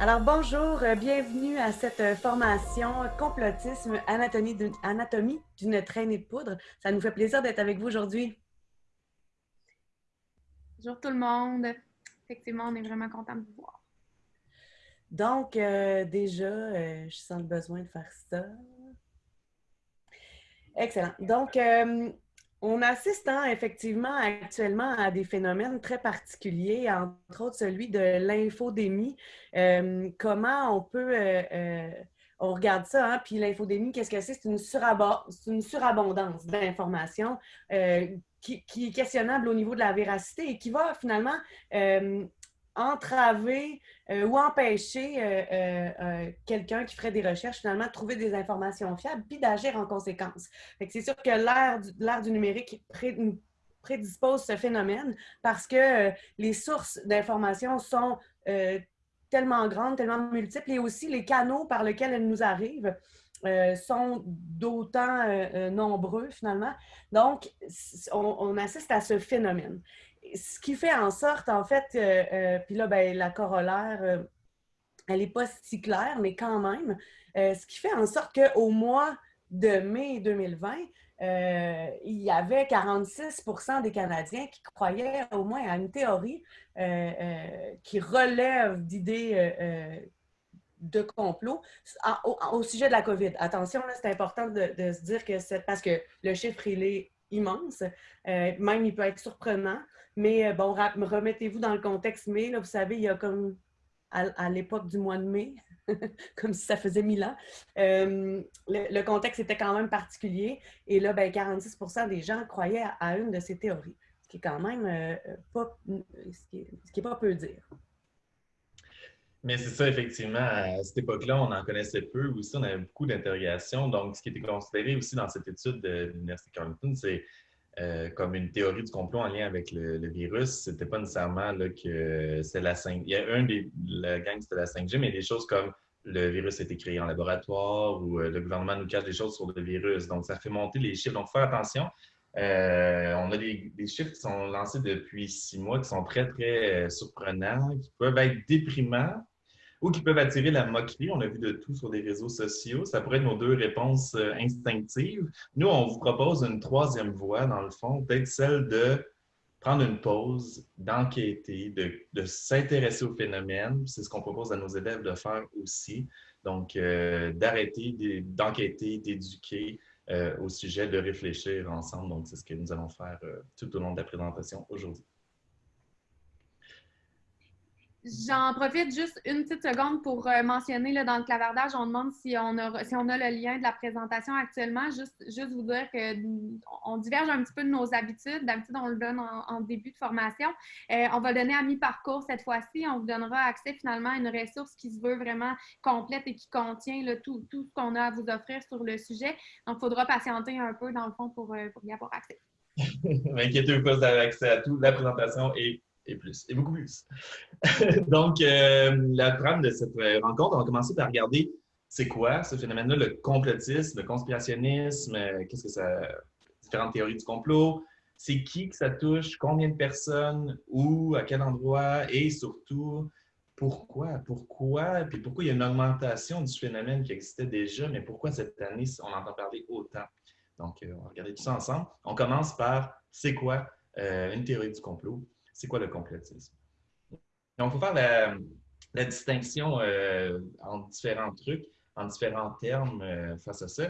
Alors bonjour, euh, bienvenue à cette euh, formation complotisme anatomie d'une traînée de poudre. Ça nous fait plaisir d'être avec vous aujourd'hui. Bonjour tout le monde. Effectivement, on est vraiment content de vous voir. Donc, euh, déjà, je sens le besoin de faire ça. Excellent. Donc, on assiste hein, effectivement actuellement à des phénomènes très particuliers, entre autres celui de l'infodémie. Euh, comment on peut... Euh, euh, on regarde ça, hein, puis l'infodémie, qu'est-ce que c'est? C'est une, surabondance d'informations qui, est questionnable au niveau de la véracité et qui va finalement entraver euh, ou empêcher euh, euh, quelqu'un qui ferait des recherches, finalement, de trouver des informations fiables puis d'agir en conséquence. C'est sûr que l'ère du, du, numérique prédispose ce phénomène parce que les sources d'informations sont tellement grandes, tellement multiples et aussi les canaux par lesquels elles nous arrivent. sont d'autant nombreux finalement. Donc, on, assiste à ce phénomène ce qui fait en sorte, en fait, euh, euh, puis là, ben, la corollaire, euh, elle n'est pas si claire, mais quand même, ce qui fait en sorte qu'au mois de mai 2020, il y avait 46% des Canadiens qui croyaient au moins à une théorie qui relève d'idées de complot au, sujet de la COVID. Attention, c'est important de, de, se dire que c'est parce que le chiffre, il est immense. même, il peut être surprenant. Mais euh, bon, remettez-vous dans le contexte mai. Là, vous savez, il y a comme à, l'époque du mois de mai, comme si ça faisait mille ans, euh, le, contexte était quand même particulier. Et là, ben, 46% des gens croyaient à, une de ces théories, ce qui est quand même euh, pas, ce qui est, pas peu dire. Mais c'est ça, effectivement. À cette époque-là, on en connaissait peu. Aussi, on avait beaucoup d'interrogations. Donc, ce qui était considéré aussi dans cette étude de l'Université Carleton, c'est euh, comme une théorie du complot en lien avec le, virus. C'était pas nécessairement que c'est la 5 Il y a un des la gang, c'était la 5G, mais des choses comme le virus a été créé en laboratoire ou euh, le gouvernement nous cache des choses sur le virus. Donc, ça fait monter les chiffres. Donc, faire attention. Euh, on a des, chiffres qui sont lancés depuis six mois qui sont très, très surprenants, qui peuvent être déprimants ou qui peuvent attirer la moquerie. On a vu de tout sur les réseaux sociaux. Ça pourrait être nos deux réponses euh, instinctives. Nous, on vous propose une troisième voie, dans le fond, peut-être celle de prendre une pause, d'enquêter, de, s'intéresser au phénomène. C'est ce qu'on propose à nos élèves de faire aussi. Donc, euh, d'arrêter d'enquêter, d'éduquer euh, au sujet, de réfléchir ensemble. Donc, c'est ce que nous allons faire tout au long de la présentation aujourd'hui. J'en profite juste une petite seconde pour euh, mentionner là, dans le clavardage, on demande si on, a, si on a le lien de la présentation actuellement. Juste, juste vous dire qu'on diverge un petit peu de nos habitudes. D'habitude, on le donne en, début de formation. Euh, on va le donner à mi-parcours cette fois-ci. On vous donnera accès finalement à une ressource qui se veut vraiment complète et qui contient tout, ce qu'on a à vous offrir sur le sujet. Donc, il faudra patienter un peu dans le fond pour, euh, y avoir accès. Inquiétez-vous pas, vous avez accès à tout. La présentation est et plus, et beaucoup plus. Donc, euh, la trame de cette rencontre, on va commencer par regarder c'est quoi ce phénomène-là, le complotisme, le conspirationnisme, euh, qu'est-ce que ça. différentes théories du complot, c'est qui que ça touche, combien de personnes, où, à quel endroit, et surtout, pourquoi, pourquoi, puis pourquoi il y a une augmentation du phénomène qui existait déjà, mais pourquoi cette année, on entend parler autant? Donc, euh, on va regarder tout ça ensemble. On commence par c'est quoi une théorie du complot? C'est quoi le complotisme? Donc, il faut faire la, distinction euh, en différents trucs, en différents termes euh, face à ça.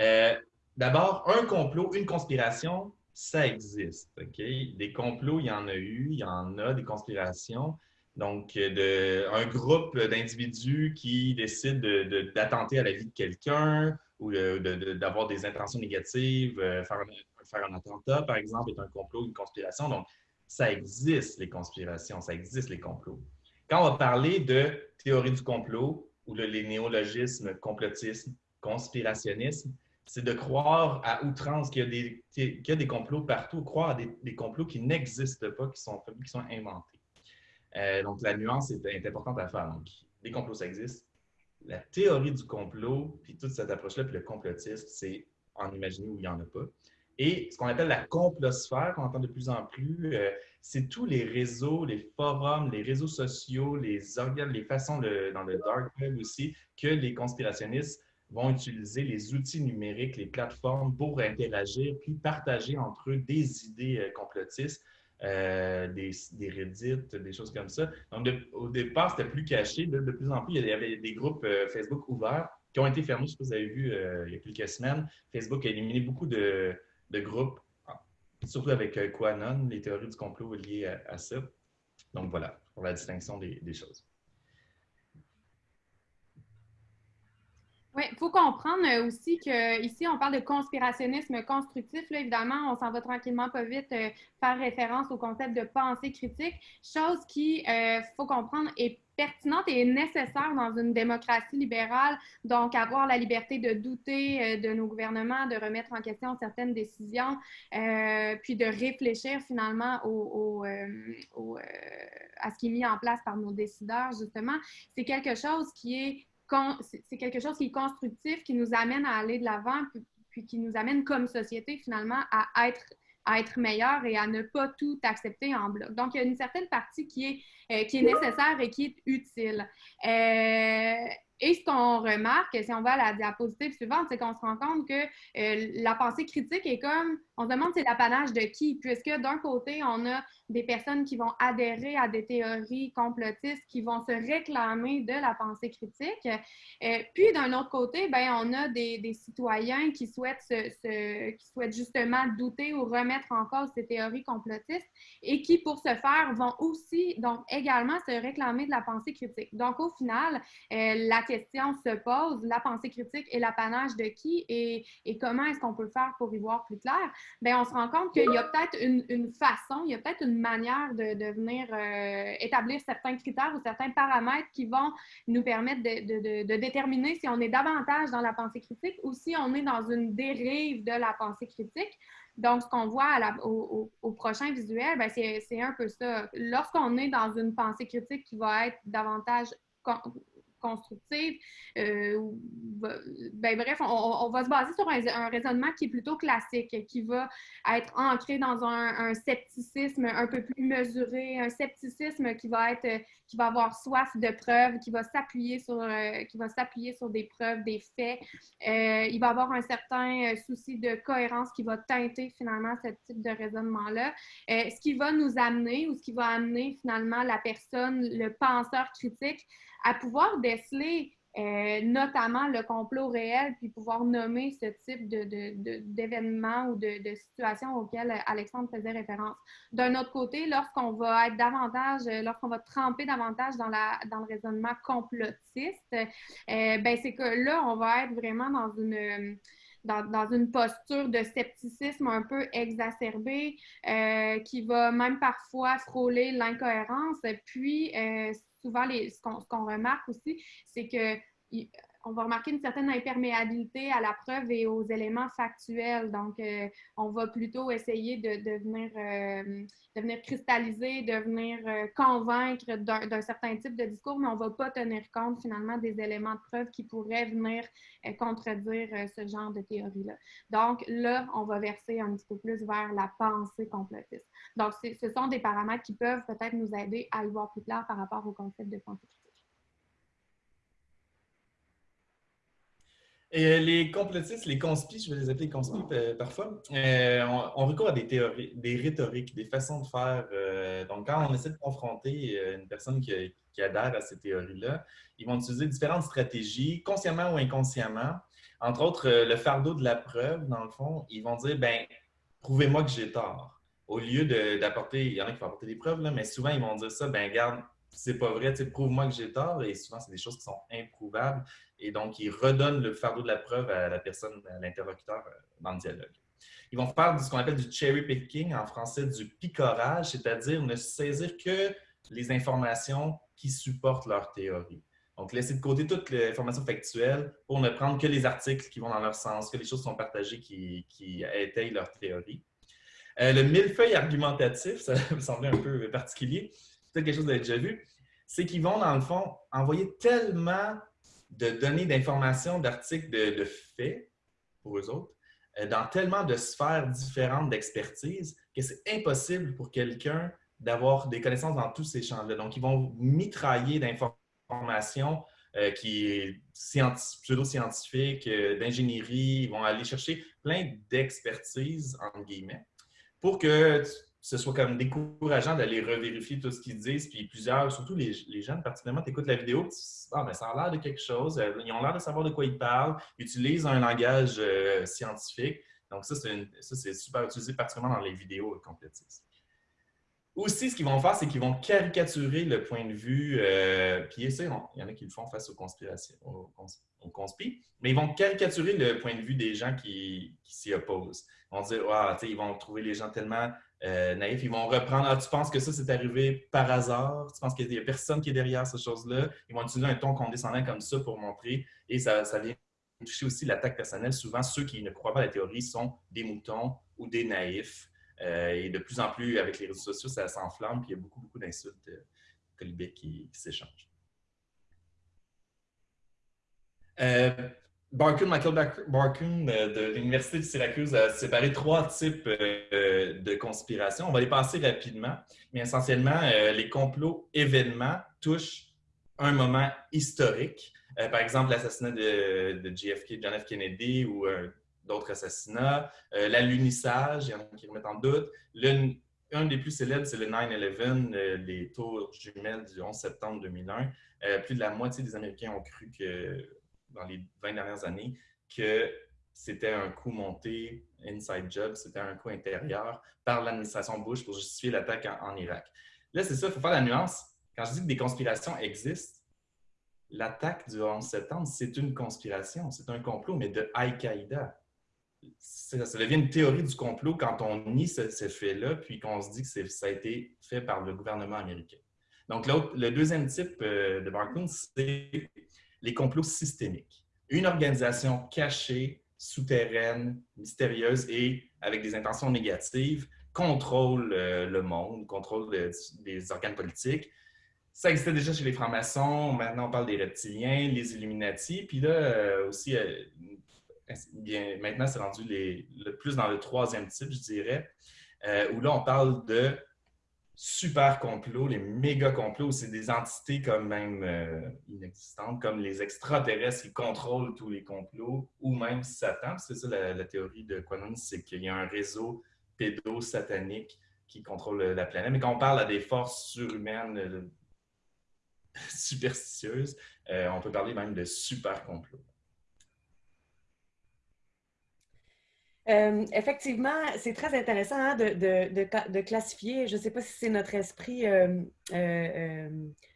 Euh, d'abord, un complot, une conspiration, ça existe. Des complots, il y en a eu, il y en a des conspirations. Donc, un groupe d'individus qui décident d'attenter à la vie de quelqu'un ou d'avoir des intentions négatives, faire, faire, un attentat, par exemple, est un complot, une conspiration. Donc, ça existe, les conspirations, ça existe, les complots. Quand on va parler de théorie du complot ou de les néologismes complotisme, conspirationnisme, c'est de croire à outrance qu'il y, a des, complots partout, croire à des, complots qui n'existent pas, qui sont, qui sont inventés. Euh, donc, la nuance est, importante à faire. Donc, les complots, ça existe. La théorie du complot, puis toute cette approche-là, puis le complotisme, c'est en imaginer où il n'y en a pas. Et ce qu'on appelle la complosphère, qu'on entend de plus en plus, euh, c'est tous les réseaux, les forums, les réseaux sociaux, les organes, les façons dans le dark web aussi, que les conspirationnistes vont utiliser les outils numériques, les plateformes pour interagir, puis partager entre eux des idées euh, complotistes, euh, des, des Reddit, des choses comme ça. Donc, au départ, c'était plus caché. De, plus en plus, il y avait des groupes Facebook ouverts qui ont été fermés, si vous avez vu il y a quelques semaines. Facebook a éliminé beaucoup de, de groupes, surtout avec euh, Quanon, les théories du complot liées à, ça. Donc voilà, pour la distinction des, choses. Oui, il faut comprendre euh, aussi qu'ici, on parle de conspirationnisme constructif. Là, évidemment, on s'en va tranquillement pas vite euh, faire référence au concept de pensée critique, chose qui, il faut comprendre, est pertinente et nécessaire dans une démocratie libérale. Donc, avoir la liberté de douter euh, de nos gouvernements, de remettre en question certaines décisions, euh, puis de réfléchir finalement au, euh, à ce qui est mis en place par nos décideurs, justement, c'est quelque chose qui est c'est quelque chose qui est constructif, qui nous amène à aller de l'avant, puis qui nous amène comme société finalement à être à être meilleur et à ne pas tout accepter en bloc. Donc, il y a une certaine partie qui est, euh, qui est nécessaire et qui est utile. Euh, et ce qu'on remarque, si on va à la diapositive suivante, c'est qu'on se rend compte que euh, la pensée critique est comme, on se demande c'est l'apanage de qui, puisque d'un côté, on a des personnes qui vont adhérer à des théories complotistes, qui vont se réclamer de la pensée critique. Euh, puis d'un autre côté, ben, on a des, citoyens qui souhaitent, se, qui souhaitent justement douter ou remettre en cause ces théories complotistes et qui, pour ce faire, vont aussi, donc également, se réclamer de la pensée critique. Donc au final, euh, la question se pose, la pensée critique est l'apanage de qui et, et comment est-ce qu'on peut faire pour y voir plus clair? Bien, on se rend compte qu'il y a peut-être une, une, façon, il y a peut-être une manière de, de venir euh, établir certains critères ou certains paramètres qui vont nous permettre de, de, déterminer si on est davantage dans la pensée critique ou si on est dans une dérive de la pensée critique. Donc, ce qu'on voit au, au, prochain visuel, ben, c'est un peu ça. Lorsqu'on est dans une pensée critique qui va être davantage constructive. Euh, ben, bref, on, va se baser sur un, raisonnement qui est plutôt classique, qui va être ancré dans un, scepticisme un peu plus mesuré, un scepticisme qui va être, qui va avoir soif de preuves, qui va s'appuyer sur, euh, qui va s'appuyer sur des preuves, des faits. Euh, il va avoir un certain souci de cohérence qui va teinter finalement ce type de raisonnement-là. ce qui va nous amener ou ce qui va amener finalement la personne, le penseur critique, à pouvoir déceler euh, notamment le complot réel, puis pouvoir nommer ce type d'événements de, ou de, situations auxquelles Alexandre faisait référence. D'un autre côté, lorsqu'on va être davantage, lorsqu'on va tremper davantage dans, la, dans le raisonnement complotiste, euh, ben c'est que là, on va être vraiment dans une dans, une posture de scepticisme un peu exacerbée, euh, qui va même parfois frôler l'incohérence. Puis, euh, souvent, les, ce qu'on remarque aussi, c'est que on va remarquer une certaine imperméabilité à la preuve et aux éléments factuels. Donc, euh, on va plutôt essayer de, de, venir, euh, de venir, cristalliser, de venir euh, convaincre d'un certain type de discours, mais on ne va pas tenir compte finalement des éléments de preuve qui pourraient venir contredire ce genre de théorie-là. Donc, là, on va verser un petit peu plus vers la pensée complotiste. Donc, ce sont des paramètres qui peuvent peut-être nous aider à y voir plus clair par rapport au concept de pensée Et les complotistes, les conspis, je vais les appeler conspis euh, parfois, euh, on, recourt à des théories, des rhétoriques, des façons de faire. Euh, donc, quand on essaie de confronter une personne qui, adhère à ces théories-là, ils vont utiliser différentes stratégies, consciemment ou inconsciemment. Entre autres, le fardeau de la preuve, dans le fond, ils vont dire, ben, prouvez-moi que j'ai tort. Au lieu d'apporter, il y en a qui vont apporter des preuves, là, mais souvent, ils vont dire ça, ben, garde, c'est pas vrai, prouve-moi que j'ai tort. Et souvent, c'est des choses qui sont improuvables. Et donc, ils redonnent le fardeau de la preuve à la personne, à l'interlocuteur euh, dans le dialogue. Ils vont faire ce qu'on appelle du cherry picking, en français du picorage, c'est-à-dire ne saisir que les informations qui supportent leur théorie. Donc, laisser de côté toutes les informations factuelles pour ne prendre que les articles qui vont dans leur sens, que les choses sont partagées qui, qui étayent leur théorie. Euh, le millefeuille argumentatif, ça me semblait un peu particulier peut-être quelque chose que vous avez déjà vu, c'est qu'ils vont, dans le fond, envoyer tellement de données d'informations, d'articles, de, faits pour eux autres, euh, dans tellement de sphères différentes d'expertise que c'est impossible pour quelqu'un d'avoir des connaissances dans tous ces champs-là. Donc, ils vont mitrailler d'informations euh, qui est pseudo-scientifique, euh, d'ingénierie. Ils vont aller chercher plein d'expertise, entre guillemets, pour que ce soit comme décourageant d'aller revérifier tout ce qu'ils disent. Puis plusieurs, surtout les, les jeunes, particulièrement, tu écoutes la vidéo, ah, ben, ça a l'air de quelque chose. Euh, ils ont l'air de savoir de quoi ils parlent, ils utilisent un langage scientifique. Donc, ça, c'est super utilisé, particulièrement dans les vidéos complétistes. Aussi, ce qu'ils vont faire, c'est qu'ils vont caricaturer le point de vue, euh, puis il y en a qui le font face aux conspirations, aux, mais ils vont caricaturer le point de vue des gens qui, s'y opposent. Ils vont dire, ah, ils vont trouver les gens tellement euh, naïfs, ils vont reprendre, ah, tu penses que ça, c'est arrivé par hasard, tu penses qu'il n'y a personne qui est derrière ces choses-là. Ils vont utiliser un ton condescendant comme ça pour montrer, et ça, vient toucher aussi l'attaque personnelle. Souvent, ceux qui ne croient pas à la théorie sont des moutons ou des naïfs. Euh, et de plus en plus, avec les réseaux sociaux, ça s'enflamme, puis il y a beaucoup, beaucoup d'insultes euh, qui, s'échangent. Euh, Barkun, Michael Barkun de l'Université de Syracuse a séparé trois types de conspiration. On va les passer rapidement, mais essentiellement, les complots événements touchent un moment historique. par exemple, l'assassinat de, JFK, John F. Kennedy ou d'autres assassinats. Euh, l'alunissage, il y en a qui remettent en doute. un des plus célèbres, c'est le 9-11, euh, les tours jumelles du 11 septembre 2001. Euh, plus de la moitié des Américains ont cru que, dans les 20 dernières années, que c'était un coup monté, inside job, c'était un coup intérieur par l'administration Bush pour justifier l'attaque en, Irak. Là, c'est ça, il faut faire la nuance. Quand je dis que des conspirations existent, l'attaque du 11 septembre, c'est une conspiration, c'est un complot, mais de Al-Qaïda ça, devient une théorie du complot quand on nie ce, fait-là, puis qu'on se dit que ça a été fait par le gouvernement américain. Donc, le deuxième type euh, de Barclay, c'est les complots systémiques. Une organisation cachée, souterraine, mystérieuse et avec des intentions négatives contrôle euh, le monde, contrôle des organes politiques. Ça existait déjà chez les francs-maçons, maintenant on parle des reptiliens, les Illuminati, puis là euh, aussi bien, maintenant, c'est rendu le plus dans le troisième type, je dirais, euh, où là, on parle de super complots, les méga complots, c'est des entités comme même euh, inexistantes, comme les extraterrestres qui contrôlent tous les complots, ou même Satan. C'est ça la, théorie de Quanon, c'est qu'il y a un réseau pédo-satanique qui contrôle la planète. Mais quand on parle à des forces surhumaines euh, superstitieuses, on peut parler même de super complots. Euh, effectivement, c'est très intéressant hein, de, classifier. Je ne sais pas si c'est notre esprit euh, euh,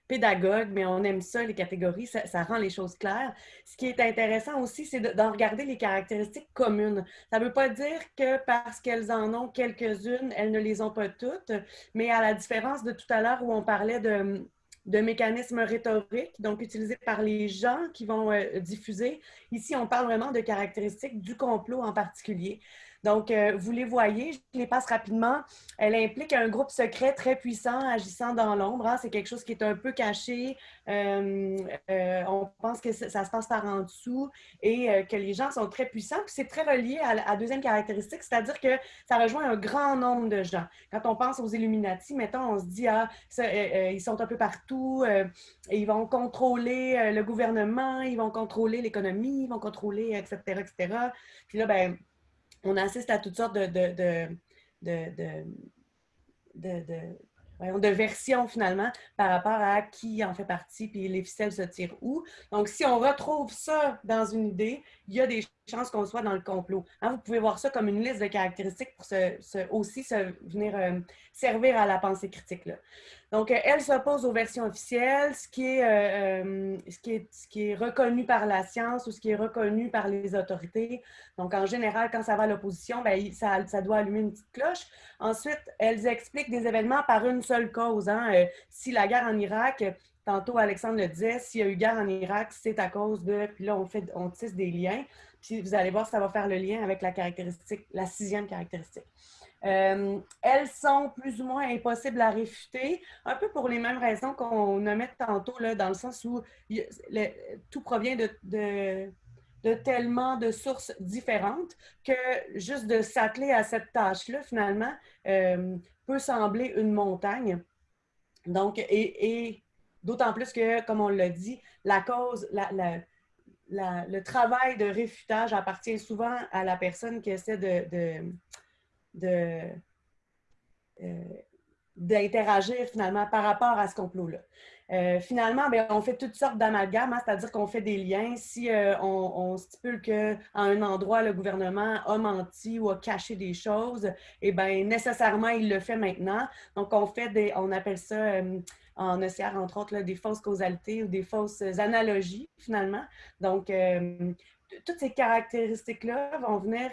pédagogue, mais on aime ça, les catégories, ça, ça, rend les choses claires. Ce qui est intéressant aussi, c'est d'en regarder les caractéristiques communes. Ça ne veut pas dire que parce qu'elles en ont quelques-unes, elles ne les ont pas toutes, mais à la différence de tout à l'heure où on parlait de de mécanismes rhétoriques, donc utilisés par les gens qui vont euh, diffuser. Ici, on parle vraiment de caractéristiques du complot en particulier. Donc, euh, vous les voyez, je les passe rapidement. Elle implique un groupe secret très puissant agissant dans l'ombre. Hein. C'est quelque chose qui est un peu caché. Euh, euh, on pense que ça, se passe par en dessous et que les gens sont très puissants. Puis c'est très relié à la deuxième caractéristique, c'est-à-dire que ça rejoint un grand nombre de gens. Quand on pense aux Illuminati, mettons, on se dit, ah, ils sont un peu partout, ils vont contrôler le gouvernement, ils vont contrôler l'économie, ils vont contrôler, etc., etc. Puis là, ben on assiste à toutes sortes de, de, finalement par rapport à qui en fait partie, puis les ficelles se tirent où. Donc, si on retrouve ça dans une idée, il y a des chances qu'on soit dans le complot. Hein, vous pouvez voir ça comme une liste de caractéristiques pour aussi se, venir euh, servir à la pensée critique. Là. Donc, euh, elle s'oppose aux versions officielles, ce qui, est, euh, ce, qui est, ce qui est reconnu par la science ou ce qui est reconnu par les autorités. Donc, en général, quand ça va à l'opposition, ben, ça, ça, doit allumer une petite cloche. Ensuite, elles expliquent des événements par une seule cause. Hein. si la guerre en Irak, tantôt Alexandre le disait, s'il y a eu guerre en Irak, c'est à cause de... Puis là, on, fait, on tisse des liens. Puis vous allez voir, ça va faire le lien avec la caractéristique, la sixième caractéristique. Euh, elles sont plus ou moins impossibles à réfuter, un peu pour les mêmes raisons qu'on nommait tantôt, là, dans le sens où tout provient de, tellement de sources différentes que juste de s'atteler à cette tâche-là, finalement, euh, peut sembler une montagne. Donc, et, d'autant plus que, comme on l'a dit, la cause, le travail de réfutage appartient souvent à la personne qui essaie de, de, euh, d'interagir finalement par rapport à ce complot-là. Euh, finalement, bien, on fait toutes sortes d'amalgames, hein, c'est-à-dire qu'on fait des liens. Si euh, on, stipule qu'à un endroit, le gouvernement a menti ou a caché des choses, eh bien, nécessairement, il le fait maintenant. Donc, on fait des, on appelle ça en OCR, entre autres, des fausses causalités ou des fausses analogies, finalement. Donc, toutes ces caractéristiques-là vont venir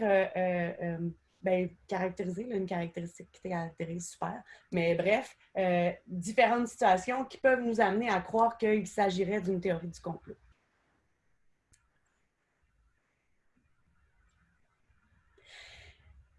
ben, caractériser, une caractéristique qui caractérise super. Mais bref, euh, différentes situations qui peuvent nous amener à croire qu'il s'agirait d'une théorie du complot.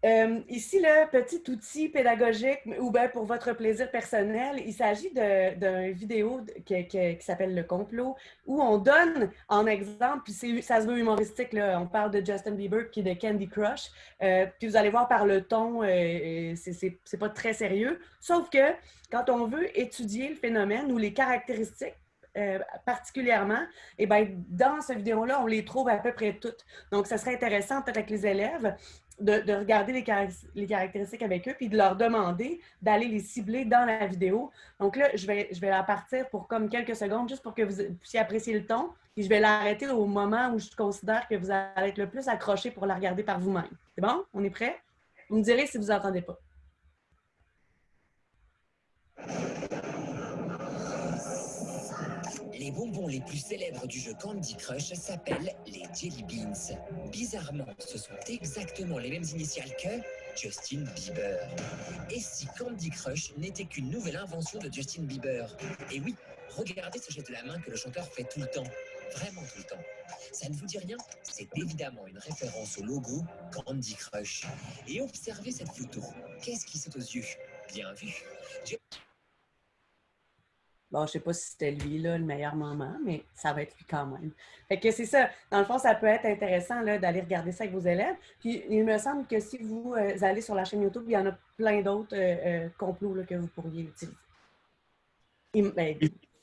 Euh, ici, le petit outil pédagogique ou bien pour votre plaisir personnel, il s'agit d'une vidéo qui, s'appelle Le complot, où on donne en exemple, puis ça se veut humoristique, on parle de Justin Bieber qui est de Candy Crush, euh, puis vous allez voir par le ton, euh, c'est pas très sérieux, sauf que quand on veut étudier le phénomène ou les caractéristiques euh, particulièrement, eh bien, dans cette vidéo-là, on les trouve à peu près toutes. Donc, ça serait intéressant, peut-être avec les élèves, de, regarder les, les, caractéristiques avec eux, puis de leur demander d'aller les cibler dans la vidéo. Donc là, je vais, je vais la partir pour comme quelques secondes, juste pour que vous puissiez apprécier le ton, puis je vais l'arrêter au moment où je considère que vous allez être le plus accroché pour la regarder par vous-même. C'est bon? On est prêt? Vous me direz si vous n'entendez pas. Les bonbons les plus célèbres du jeu Candy Crush s'appellent les Jelly Beans. Bizarrement, ce sont exactement les mêmes initiales que Justin Bieber. Et si Candy Crush n'était qu'une nouvelle invention de Justin Bieber? Et oui, regardez ce geste de la main que le chanteur fait tout le temps. Vraiment tout le temps. Ça ne vous dit rien? C'est évidemment une référence au logo Candy Crush. Et observez cette photo. Qu'est-ce qui saute aux yeux? Bien vu. Bon, je sais pas si c'était lui, là, le meilleur moment, mais ça va être lui quand même. Fait que c'est ça. Dans le fond, ça peut être intéressant d'aller regarder ça avec vos élèves. Puis, il me semble que si vous euh, allez sur la chaîne YouTube, il y en a plein d'autres euh, euh, complots que vous pourriez utiliser. Ben,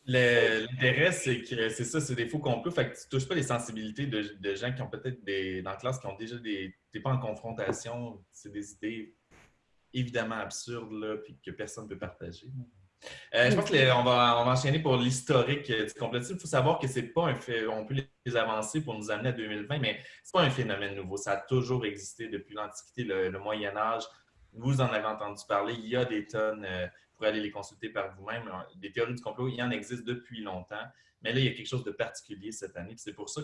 l'intérêt, c'est que c'est ça, c'est des faux complots. Fait que tu touches pas les sensibilités de, gens qui ont peut-être des. dans la classe qui ont déjà des. Pas en confrontation. C'est des idées évidemment absurdes, là, puis que personne ne peut partager. Euh, je pense qu'on va, on va enchaîner pour l'historique du complotisme. Il faut savoir que c'est pas un fait, on peut les avancer pour nous amener à 2020, mais c'est pas un phénomène nouveau. Ça a toujours existé depuis l'Antiquité, le, Moyen Âge. Vous en avez entendu parler. Il y a des tonnes, euh, vous pourrez aller les consulter par vous-même. Des théories du complot, il y en existe depuis longtemps. Mais là, il y a quelque chose de particulier cette année. C'est pour ça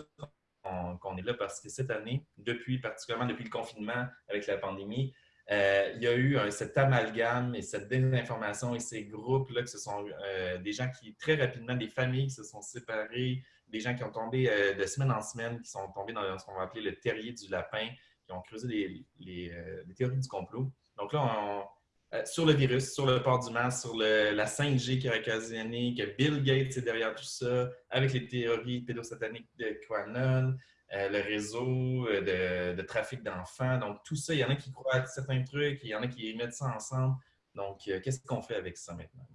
qu'on est là, parce que cette année, depuis, particulièrement depuis le confinement avec la pandémie, euh, il y a eu cet amalgame et cette désinformation et ces groupes-là, que ce sont euh, des gens qui, très rapidement, des familles qui se sont séparées, des gens qui ont tombé euh, de semaine en semaine, qui sont tombés dans ce qu'on va appeler le terrier du lapin, qui ont creusé les, théories du complot. Donc là, sur le virus, sur le port du masque, sur la 5G qui a occasionné, que Bill Gates est derrière tout ça, avec les théories pédosataniques de QAnon, euh, le réseau euh, de, trafic d'enfants. Donc, tout ça, il y en a qui croient à certains trucs, il y en a qui mettent ça ensemble. Donc, euh, qu'est-ce qu'on fait avec ça maintenant?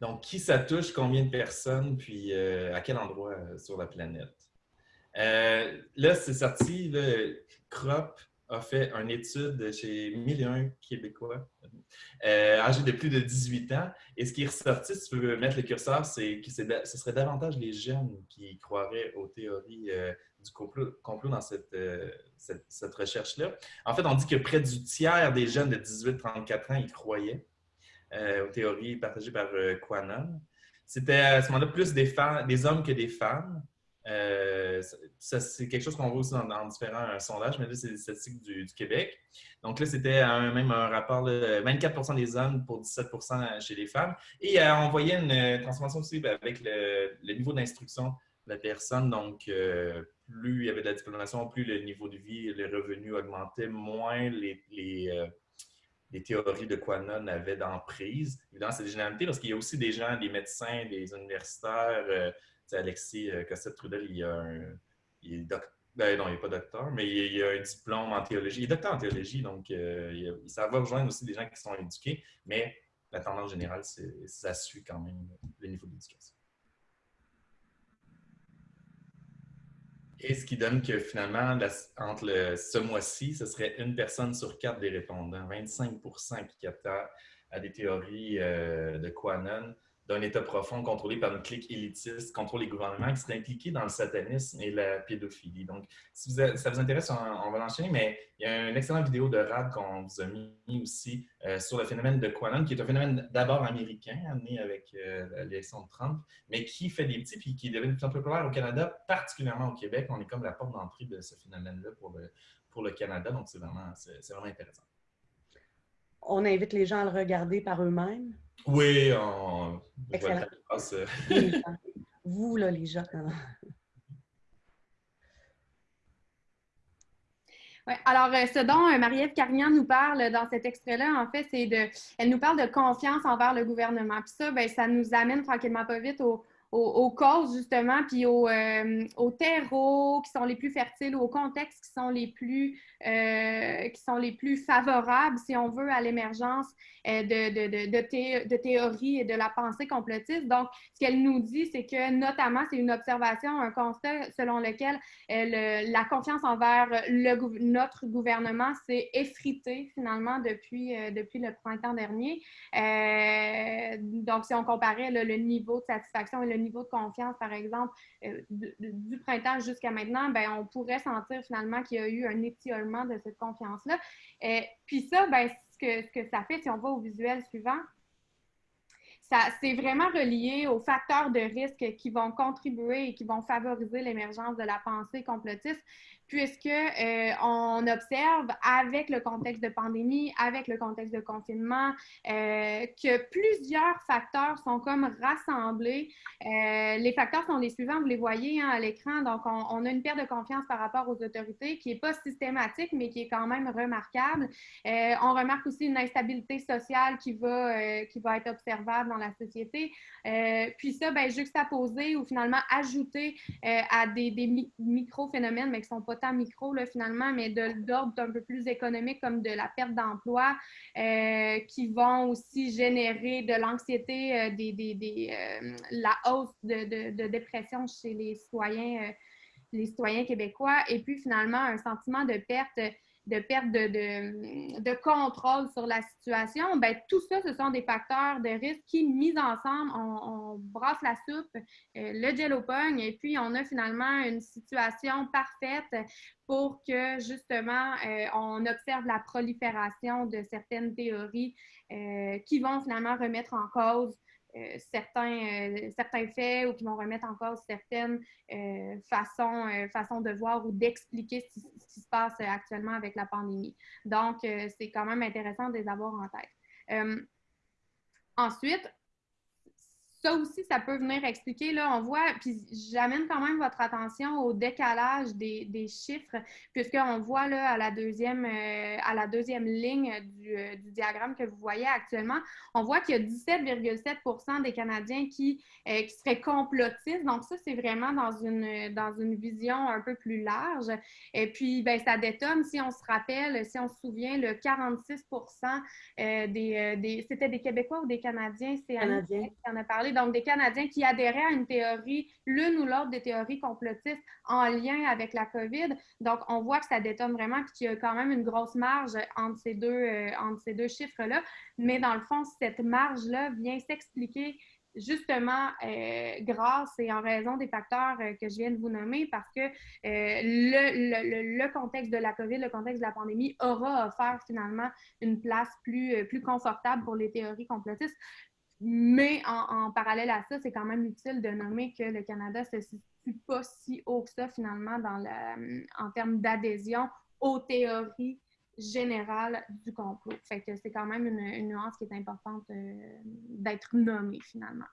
Donc, qui ça touche, combien de personnes, puis à quel endroit sur la planète? là, c'est sorti, le CROP a fait une étude chez 1001 Québécois euh, âgés de plus de 18 ans. Et ce qui est ressorti, si tu veux mettre le curseur, c'est que ce serait davantage les jeunes qui croiraient aux théories euh, du complot, dans euh, cette, cette, recherche-là. En fait, on dit que près du tiers des jeunes de 18-34 ans y croyaient aux théories partagées par Quanon. C'était à ce moment-là plus des, hommes que des femmes. Euh, c'est quelque chose qu'on voit aussi dans, différents euh, sondages, mais là, c'est les statistiques du, Québec. Donc là, c'était même un rapport, de 24 des hommes pour 17 chez les femmes. Et euh, on voyait une transformation aussi avec le, niveau d'instruction de la personne. Donc, plus il y avait de la diplomation, plus le niveau de vie les revenus augmentaient, moins les théories de Quanon avaient d'emprise. Évidemment, c'est des généralités parce qu'il y a aussi des gens, des médecins, des universitaires, Alexis Cossette-Trudel, il, il est docteur. Ben non, il n'est pas docteur, mais il, a un diplôme en théologie. Il est docteur en théologie, donc ça va rejoindre aussi des gens qui sont éduqués, mais la tendance générale, ça suit quand même le niveau d'éducation. Et ce qui donne que finalement, entre ce mois-ci, ce serait une personne sur quatre des répondants, 25% qui captent à des théories euh, de Quanon, d'un État profond contrôlé par une clique élitiste, contrôle les gouvernements qui seraient impliqués dans le satanisme et la pédophilie. Donc, si ça vous intéresse, on, va l'enchaîner, mais il y a une excellente vidéo de Rad qu'on vous a mis aussi euh, sur le phénomène de Quanon, qui est un phénomène d'abord américain, amené avec euh, l'élection de Trump, mais qui fait des petits, puis qui est devenu plus en plus populaire au Canada, particulièrement au Québec. On est comme la porte d'entrée de ce phénomène-là pour le, pour le Canada, donc c'est vraiment, vraiment intéressant. On invite les gens à le regarder par eux-mêmes. Oui, on... Excellent. Vous, là, les gens. Ouais, alors, euh, ce dont euh, Marie-Ève Carignan nous parle dans cet extrait-là, en fait, c'est de. Elle nous parle de confiance envers le gouvernement. Puis ça, ben, ça nous amène tranquillement pas vite au, aux, causes, justement, puis aux, euh, aux, terreaux qui sont les plus fertiles, aux contextes qui sont les plus, euh, qui sont les plus favorables, si on veut, à l'émergence euh, de, de, de, de, théories et de la pensée complotiste. Donc, ce qu'elle nous dit, c'est que, notamment, c'est une observation, un constat selon lequel la confiance envers notre gouvernement s'est effritée, finalement, depuis, depuis le printemps dernier. donc, si on comparait le niveau de satisfaction et le niveau de confiance, par exemple, euh, du printemps jusqu'à maintenant, ben, on pourrait sentir finalement qu'il y a eu un étiolement de cette confiance-là. Euh, puis ça, ben, ce, que, ce que ça fait, si on va au visuel suivant, c'est vraiment relié aux facteurs de risque qui vont contribuer et qui vont favoriser l'émergence de la pensée complotiste puisque euh, on observe avec le contexte de pandémie, avec le contexte de confinement, euh, que plusieurs facteurs sont comme rassemblés. Euh, les facteurs sont les suivants, vous les voyez hein, à l'écran. Donc, on, a une perte de confiance par rapport aux autorités qui n'est pas systématique, mais qui est quand même remarquable. on remarque aussi une instabilité sociale qui va, qui va être observable dans la société. puis ça, ben, juxtaposé ou finalement ajouté à des, des micro-phénomènes, mais qui ne sont pas tant micro finalement, mais d'ordre un peu plus économique comme de la perte d'emploi, euh, qui vont aussi générer de l'anxiété, euh, des euh, la hausse de, de, dépression chez les citoyens, les citoyens québécois, et puis finalement un sentiment de perte de perte de, contrôle sur la situation, ben, tout ça, ce sont des facteurs de risque qui, mis ensemble, on, brasse la soupe, euh, le jello pogne, et puis on a finalement une situation parfaite pour que, justement, euh, on observe la prolifération de certaines théories euh, qui vont finalement remettre en cause euh, certains, euh, certains faits ou qui vont remettre en cause certaines euh, façons, façons de voir ou d'expliquer ce, qui se passe actuellement avec la pandémie. Donc, c'est quand même intéressant de les avoir en tête. ensuite, ça aussi, ça peut venir expliquer, là, on voit, puis j'amène quand même votre attention au décalage des, des chiffres, puisqu'on voit là, à la deuxième, euh, à la deuxième ligne du, euh, du, diagramme que vous voyez actuellement, on voit qu'il y a 17,7% des Canadiens qui, euh, qui seraient complotistes. Donc ça, c'est vraiment dans une, dans une vision un peu plus large. Et puis, ben, ça détonne, si on se rappelle, si on se souvient, le 46 des, des c'était des Québécois ou des Canadiens, c'est Canadiens qui en a parlé donc des Canadiens qui adhéraient à une théorie, l'une ou l'autre des théories complotistes en lien avec la COVID. Donc, on voit que ça détonne vraiment qu'il y a quand même une grosse marge entre ces deux, euh, deux chiffres-là. Mais dans le fond, cette marge-là vient s'expliquer justement euh, grâce et en raison des facteurs euh, que je viens de vous nommer, parce que le, le, contexte de la COVID, le contexte de la pandémie aura offert finalement une place plus, plus confortable pour les théories complotistes. Mais en, parallèle à ça, c'est quand même utile de nommer que le Canada ne se situe pas si haut que ça, finalement, dans le, en termes d'adhésion aux théories générales du complot. C'est quand même une, nuance qui est importante euh, d'être nommée, finalement.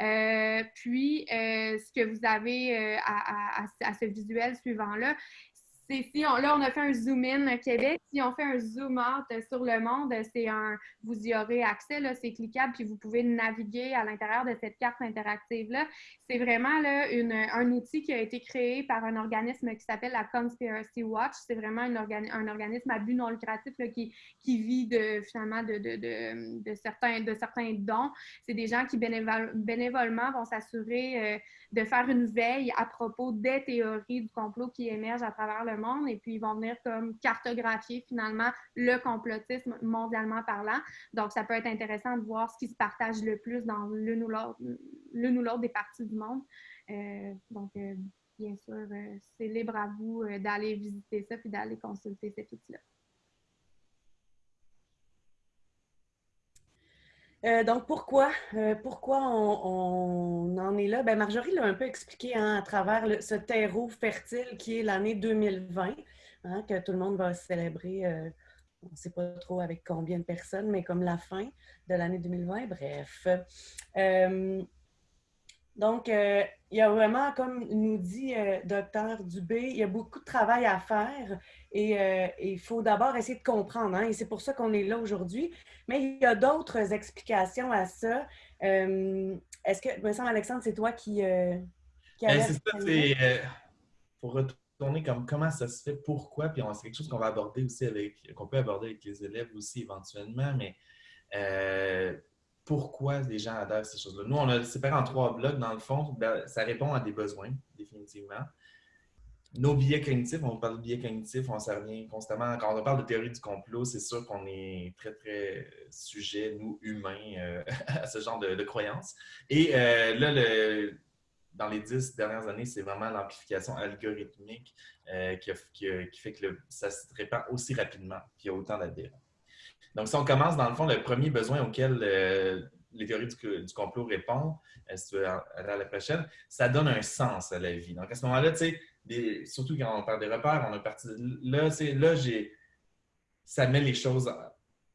Euh, puis, euh, ce que vous avez à, ce visuel suivant-là, si on, là, on a fait un zoom in Québec. Si on fait un zoom out sur le monde, c'est un, vous y aurez accès, c'est cliquable, puis vous pouvez naviguer à l'intérieur de cette carte interactive-là. C'est vraiment là, une, un outil qui a été créé par un organisme qui s'appelle la Conspiracy Watch. C'est vraiment un, organisme à but non lucratif là, qui, qui vit de, finalement de, de, de, certains, de certains dons. C'est des gens qui bénévolement vont s'assurer euh, de faire une veille à propos des théories du complot qui émergent à travers le monde et puis ils vont venir comme cartographier finalement le complotisme mondialement parlant. Donc, ça peut être intéressant de voir ce qui se partage le plus dans l'une ou l'autre des parties du monde. Euh, donc, euh, bien sûr, euh, c'est libre à vous d'aller visiter ça puis d'aller consulter cet outil-là. Euh, donc, pourquoi, euh, pourquoi on, en est là? Ben, Marjorie l'a un peu expliqué hein, à travers ce terreau fertile qui est l'année 2020, hein, que tout le monde va célébrer, euh, on ne sait pas trop avec combien de personnes, mais comme la fin de l'année 2020. Bref. Donc, il y a vraiment, comme nous dit Docteur Dubé, il y a beaucoup de travail à faire et il faut d'abord essayer de comprendre. Hein, et c'est pour ça qu'on est là aujourd'hui. Mais il y a d'autres explications à ça. Euh, est-ce que, me semble, Alexandre, c'est toi qui, euh, qui ben, C'est ça, c'est euh, pour retourner comme comment ça se fait, pourquoi, puis c'est quelque chose qu'on va aborder aussi avec, qu'on peut aborder avec les élèves aussi éventuellement, mais pourquoi les gens adhèrent à ces choses-là? Nous, on a séparé en trois blocs, dans le fond, ben, ça répond à des besoins, définitivement nos biais cognitifs, on parle de biais cognitifs, on s'en revient constamment. Quand on parle de théorie du complot, c'est sûr qu'on est très, très sujet, nous, humains, euh, à ce genre de, croyances. Et euh, là, dans les dix dernières années, c'est vraiment l'amplification algorithmique euh, qui, qui, fait que ça se répand aussi rapidement, qu'il y a autant d'adhérents. Donc, si on commence, dans le fond, le premier besoin auquel les théories du, complot répondent, si tu veux à la prochaine, ça donne un sens à la vie. Donc, à ce moment-là, tu sais, surtout quand on parle des repères, on a parti là, c'est là j'ai ça met les choses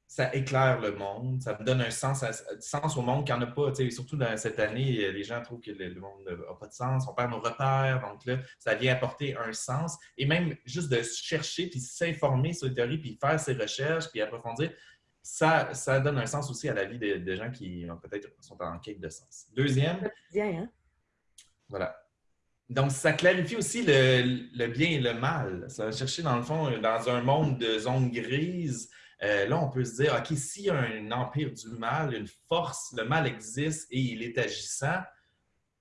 ça éclaire le monde, ça donne un sens, sens au monde qu'il n'y en a pas. Surtout dans cette année, les gens trouvent que le, monde n'a pas de sens, on perd nos repères, donc là, ça vient apporter un sens. Et même juste de chercher, puis s'informer sur les théories, puis faire ses recherches, puis approfondir, ça, ça donne un sens aussi à la vie des, gens qui peut-être sont en quête de sens. Deuxième. Hein? Voilà. Donc, ça clarifie aussi le, bien et le mal. Ça va chercher, dans le fond, dans un monde de zones grises, euh, là, on peut se dire, OK, s'il y a un empire du mal, une force, le mal existe et il est agissant,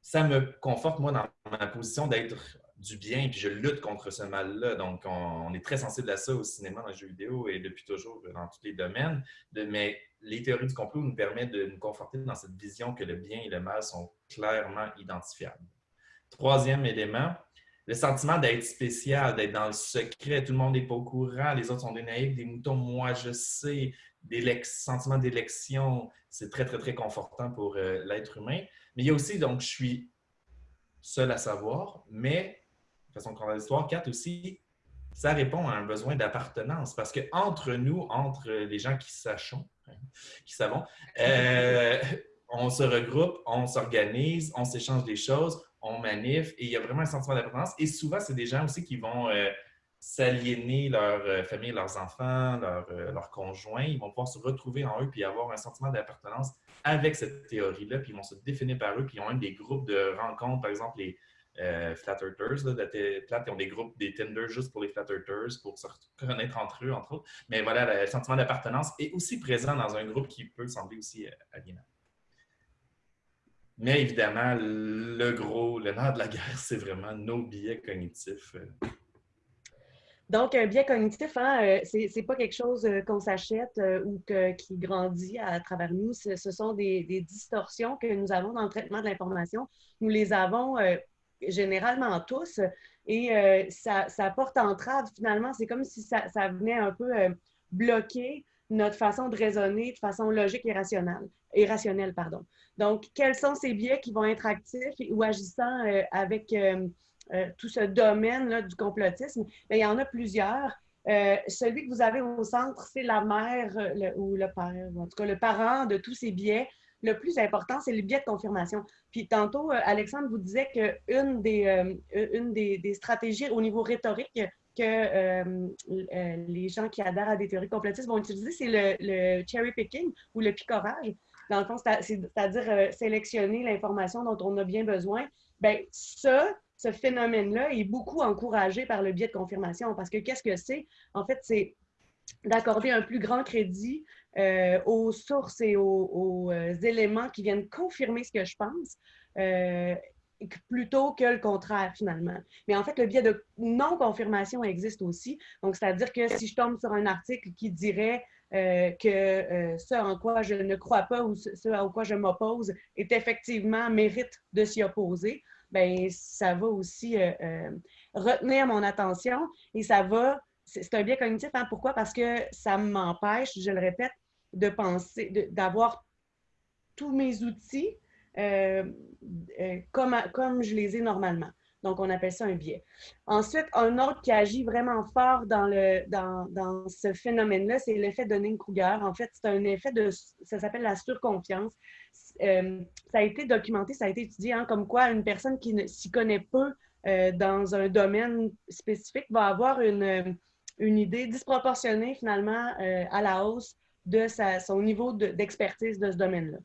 ça me conforte, moi, dans ma position d'être du bien, puis je lutte contre ce mal-là. Donc, on, est très sensible à ça au cinéma, dans les jeux vidéo et depuis toujours dans tous les domaines. mais les théories du complot nous permettent de nous conforter dans cette vision que le bien et le mal sont clairement identifiables. Troisième élément, le sentiment d'être spécial, d'être dans le secret. Tout le monde n'est pas au courant, les autres sont des naïfs, des moutons. Moi, je sais, des sentiment d'élection, c'est très, très, très confortant pour euh, l'être humain. Mais il y a aussi, donc, je suis seul à savoir, mais, de façon l'histoire, quatre aussi, ça répond à un besoin d'appartenance. Parce qu'entre nous, entre les gens qui sachons, hein, qui savons, euh, on se regroupe, on s'organise, on s'échange des choses, on manif et il y a vraiment un sentiment d'appartenance. Et souvent, c'est des gens aussi qui vont euh, s'aliéner leur euh, famille, leurs enfants, euh, leurs conjoints. Ils vont pouvoir se retrouver en eux puis avoir un sentiment d'appartenance avec cette théorie-là. Puis ils vont se définir par eux. Puis ils ont même des groupes de rencontres, par exemple les Flat Earthers, ils ont des groupes, des Tinder juste pour les Flat pour se connaître entre eux, entre autres. Mais voilà, le sentiment d'appartenance est aussi présent dans un groupe qui peut sembler aussi aliénant. Mais évidemment, le gros, le nerf de la guerre, c'est vraiment nos biais cognitifs. Donc, un biais cognitif, hein, euh, c'est n'est pas quelque chose euh, qu'on s'achète euh, ou qui grandit à travers nous. Ce sont des, distorsions que nous avons dans le traitement de l'information. Nous les avons généralement tous et ça, porte entrave finalement. C'est comme si ça, venait un peu bloquer notre façon de raisonner de façon logique et rationnelle. Et rationnelle pardon. Donc, quels sont ces biais qui vont être actifs ou agissant euh, avec euh, euh, tout ce domaine du complotisme? il y en a plusieurs. celui que vous avez au centre, c'est la mère ou le père, en tout cas le parent de tous ces biais. Le plus important, c'est le biais de confirmation. Puis tantôt, Alexandre vous disait qu'une des, une des, stratégies au niveau rhétorique que euh, euh, les gens qui adhèrent à des théories complotistes vont utiliser, c'est le, cherry picking ou le picorage. Dans le fond, c'est-à-dire euh, sélectionner l'information dont on a bien besoin. Bien, ça, ce phénomène-là est beaucoup encouragé par le biais de confirmation parce que qu'est-ce que c'est? En fait, c'est d'accorder un plus grand crédit aux sources et aux, éléments qui viennent confirmer ce que je pense plutôt que le contraire, finalement. Mais en fait, le biais de non-confirmation existe aussi. Donc, c'est-à-dire que si je tombe sur un article qui dirait euh, que euh, ce en quoi je ne crois pas ou ce à quoi je m'oppose est effectivement mérite de s'y opposer, bien, ça va aussi euh, retenir mon attention et ça va, c'est un biais cognitif. Hein? Pourquoi? Parce que ça m'empêche, je le répète, de penser, d'avoir tous mes outils euh, euh, comme, comme je les ai normalement. Donc, on appelle ça un biais. Ensuite, un autre qui agit vraiment fort dans, le, dans, dans ce phénomène-là, c'est l'effet de Dunning-Kruger. En fait, c'est un effet de, ça s'appelle la surconfiance. Euh, ça a été documenté, ça a été étudié, hein, comme quoi une personne qui ne s'y connaît peu dans un domaine spécifique va avoir une, une idée disproportionnée finalement à la hausse de sa, son niveau d'expertise de, ce domaine-là.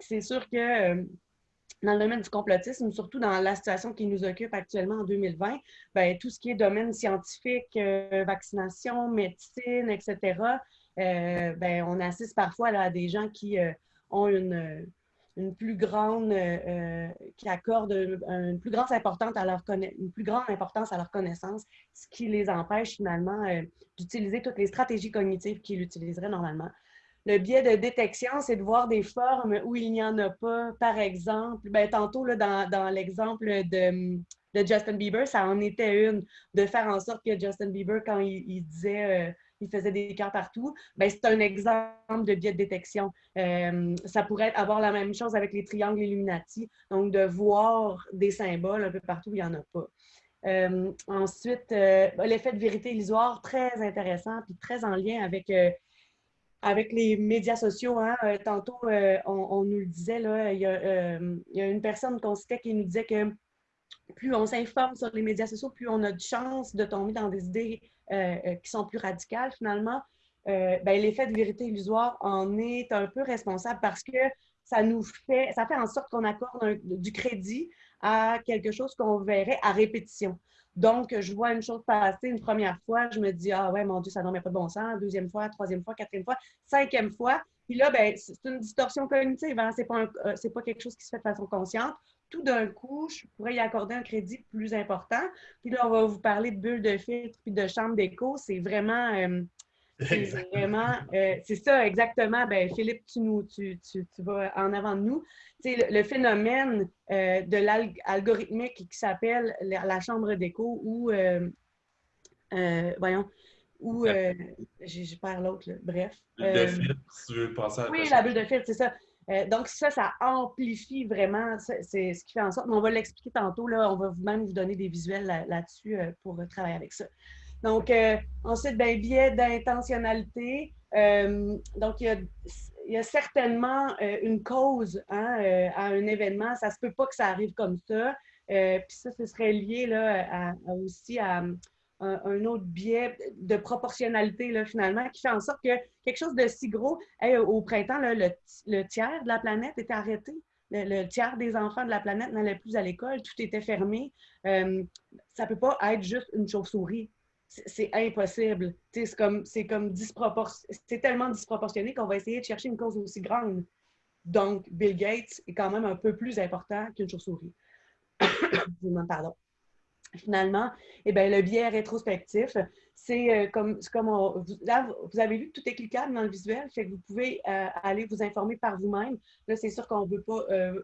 C'est sûr que euh, dans le domaine du complotisme, surtout dans la situation qui nous occupe actuellement en 2020, ben, tout ce qui est domaine scientifique, euh, vaccination, médecine, etc., euh, ben, on assiste parfois à des gens qui ont une, une, plus grande, qui accordent une, plus grande importance à leur une plus grande importance à leur connaissance, ce qui les empêche finalement d'utiliser toutes les stratégies cognitives qu'ils utiliseraient normalement. Le biais de détection, c'est de voir des formes où il n'y en a pas. Par exemple, ben, tantôt, dans, l'exemple de, Justin Bieber, ça en était une, de faire en sorte que Justin Bieber, quand il, disait, euh, il faisait des cœurs partout, ben, c'est un exemple de biais de détection. Euh, ça pourrait avoir la même chose avec les triangles Illuminati, donc de voir des symboles un peu partout où il n'y en a pas. Euh, ensuite, l'effet de vérité illusoire, très intéressant, puis très en lien avec avec les médias sociaux, hein, euh, tantôt, euh, on, nous le disait, là, il, y a, euh, il y a une personne qu'on citait qui nous disait que plus on s'informe sur les médias sociaux, plus on a de chances de tomber dans des idées qui sont plus radicales, finalement. Ben, l'effet de vérité illusoire en est un peu responsable parce que ça nous fait, ça fait en sorte qu'on accorde du crédit à quelque chose qu'on verrait à répétition. Donc, je vois une chose passer une première fois, je me dis, ah ouais, mon Dieu, ça n'en met pas de bon sens. Deuxième fois, troisième fois, quatrième fois, cinquième fois. Puis là, ben, c'est une distorsion cognitive. Hein? Ce n'est pas, euh, pas, quelque chose qui se fait de façon consciente. Tout d'un coup, je pourrais y accorder un crédit plus important. Puis là, on va vous parler de bulles de filtre puis de chambre d'écho. C'est vraiment, euh, vraiment, euh, c'est ça exactement. Ben, Philippe, tu, nous, tu, tu, tu, vas en avant de nous. Le, le, phénomène euh, de l'algorithmique qui s'appelle la, chambre d'écho ou, euh, voyons, ou, j'ai perds l'autre, bref. Bulle de filtre, si tu veux passer à Oui, la bulle de filtre, c'est ça. donc, ça, ça amplifie vraiment, c'est ce qui fait en sorte, mais on va l'expliquer tantôt, là, on va même vous donner des visuels là-dessus pour travailler avec ça. Donc, euh, ensuite, ben, biais d'intentionnalité. Euh, donc, il y, a, certainement euh, une cause hein, à un événement. Ça ne se peut pas que ça arrive comme ça. Puis ça, ce serait lié là, aussi à, un, autre biais de proportionnalité, finalement, qui fait en sorte que quelque chose de si gros, au printemps, le, tiers de la planète était arrêté. Le, tiers des enfants de la planète n'allaient plus à l'école, tout était fermé. ça ne peut pas être juste une chauve-souris c'est impossible. C'est comme, comme c'est tellement disproportionné qu'on va essayer de chercher une cause aussi grande. Donc, Bill Gates est quand même un peu plus important qu'une chauve-souris. Pardon. Finalement, eh bien, le biais rétrospectif, c'est euh, comme, comme là, vous avez vu que tout est cliquable dans le visuel, fait que vous pouvez euh, aller vous informer par vous-même. Là, c'est sûr qu'on ne veut pas euh,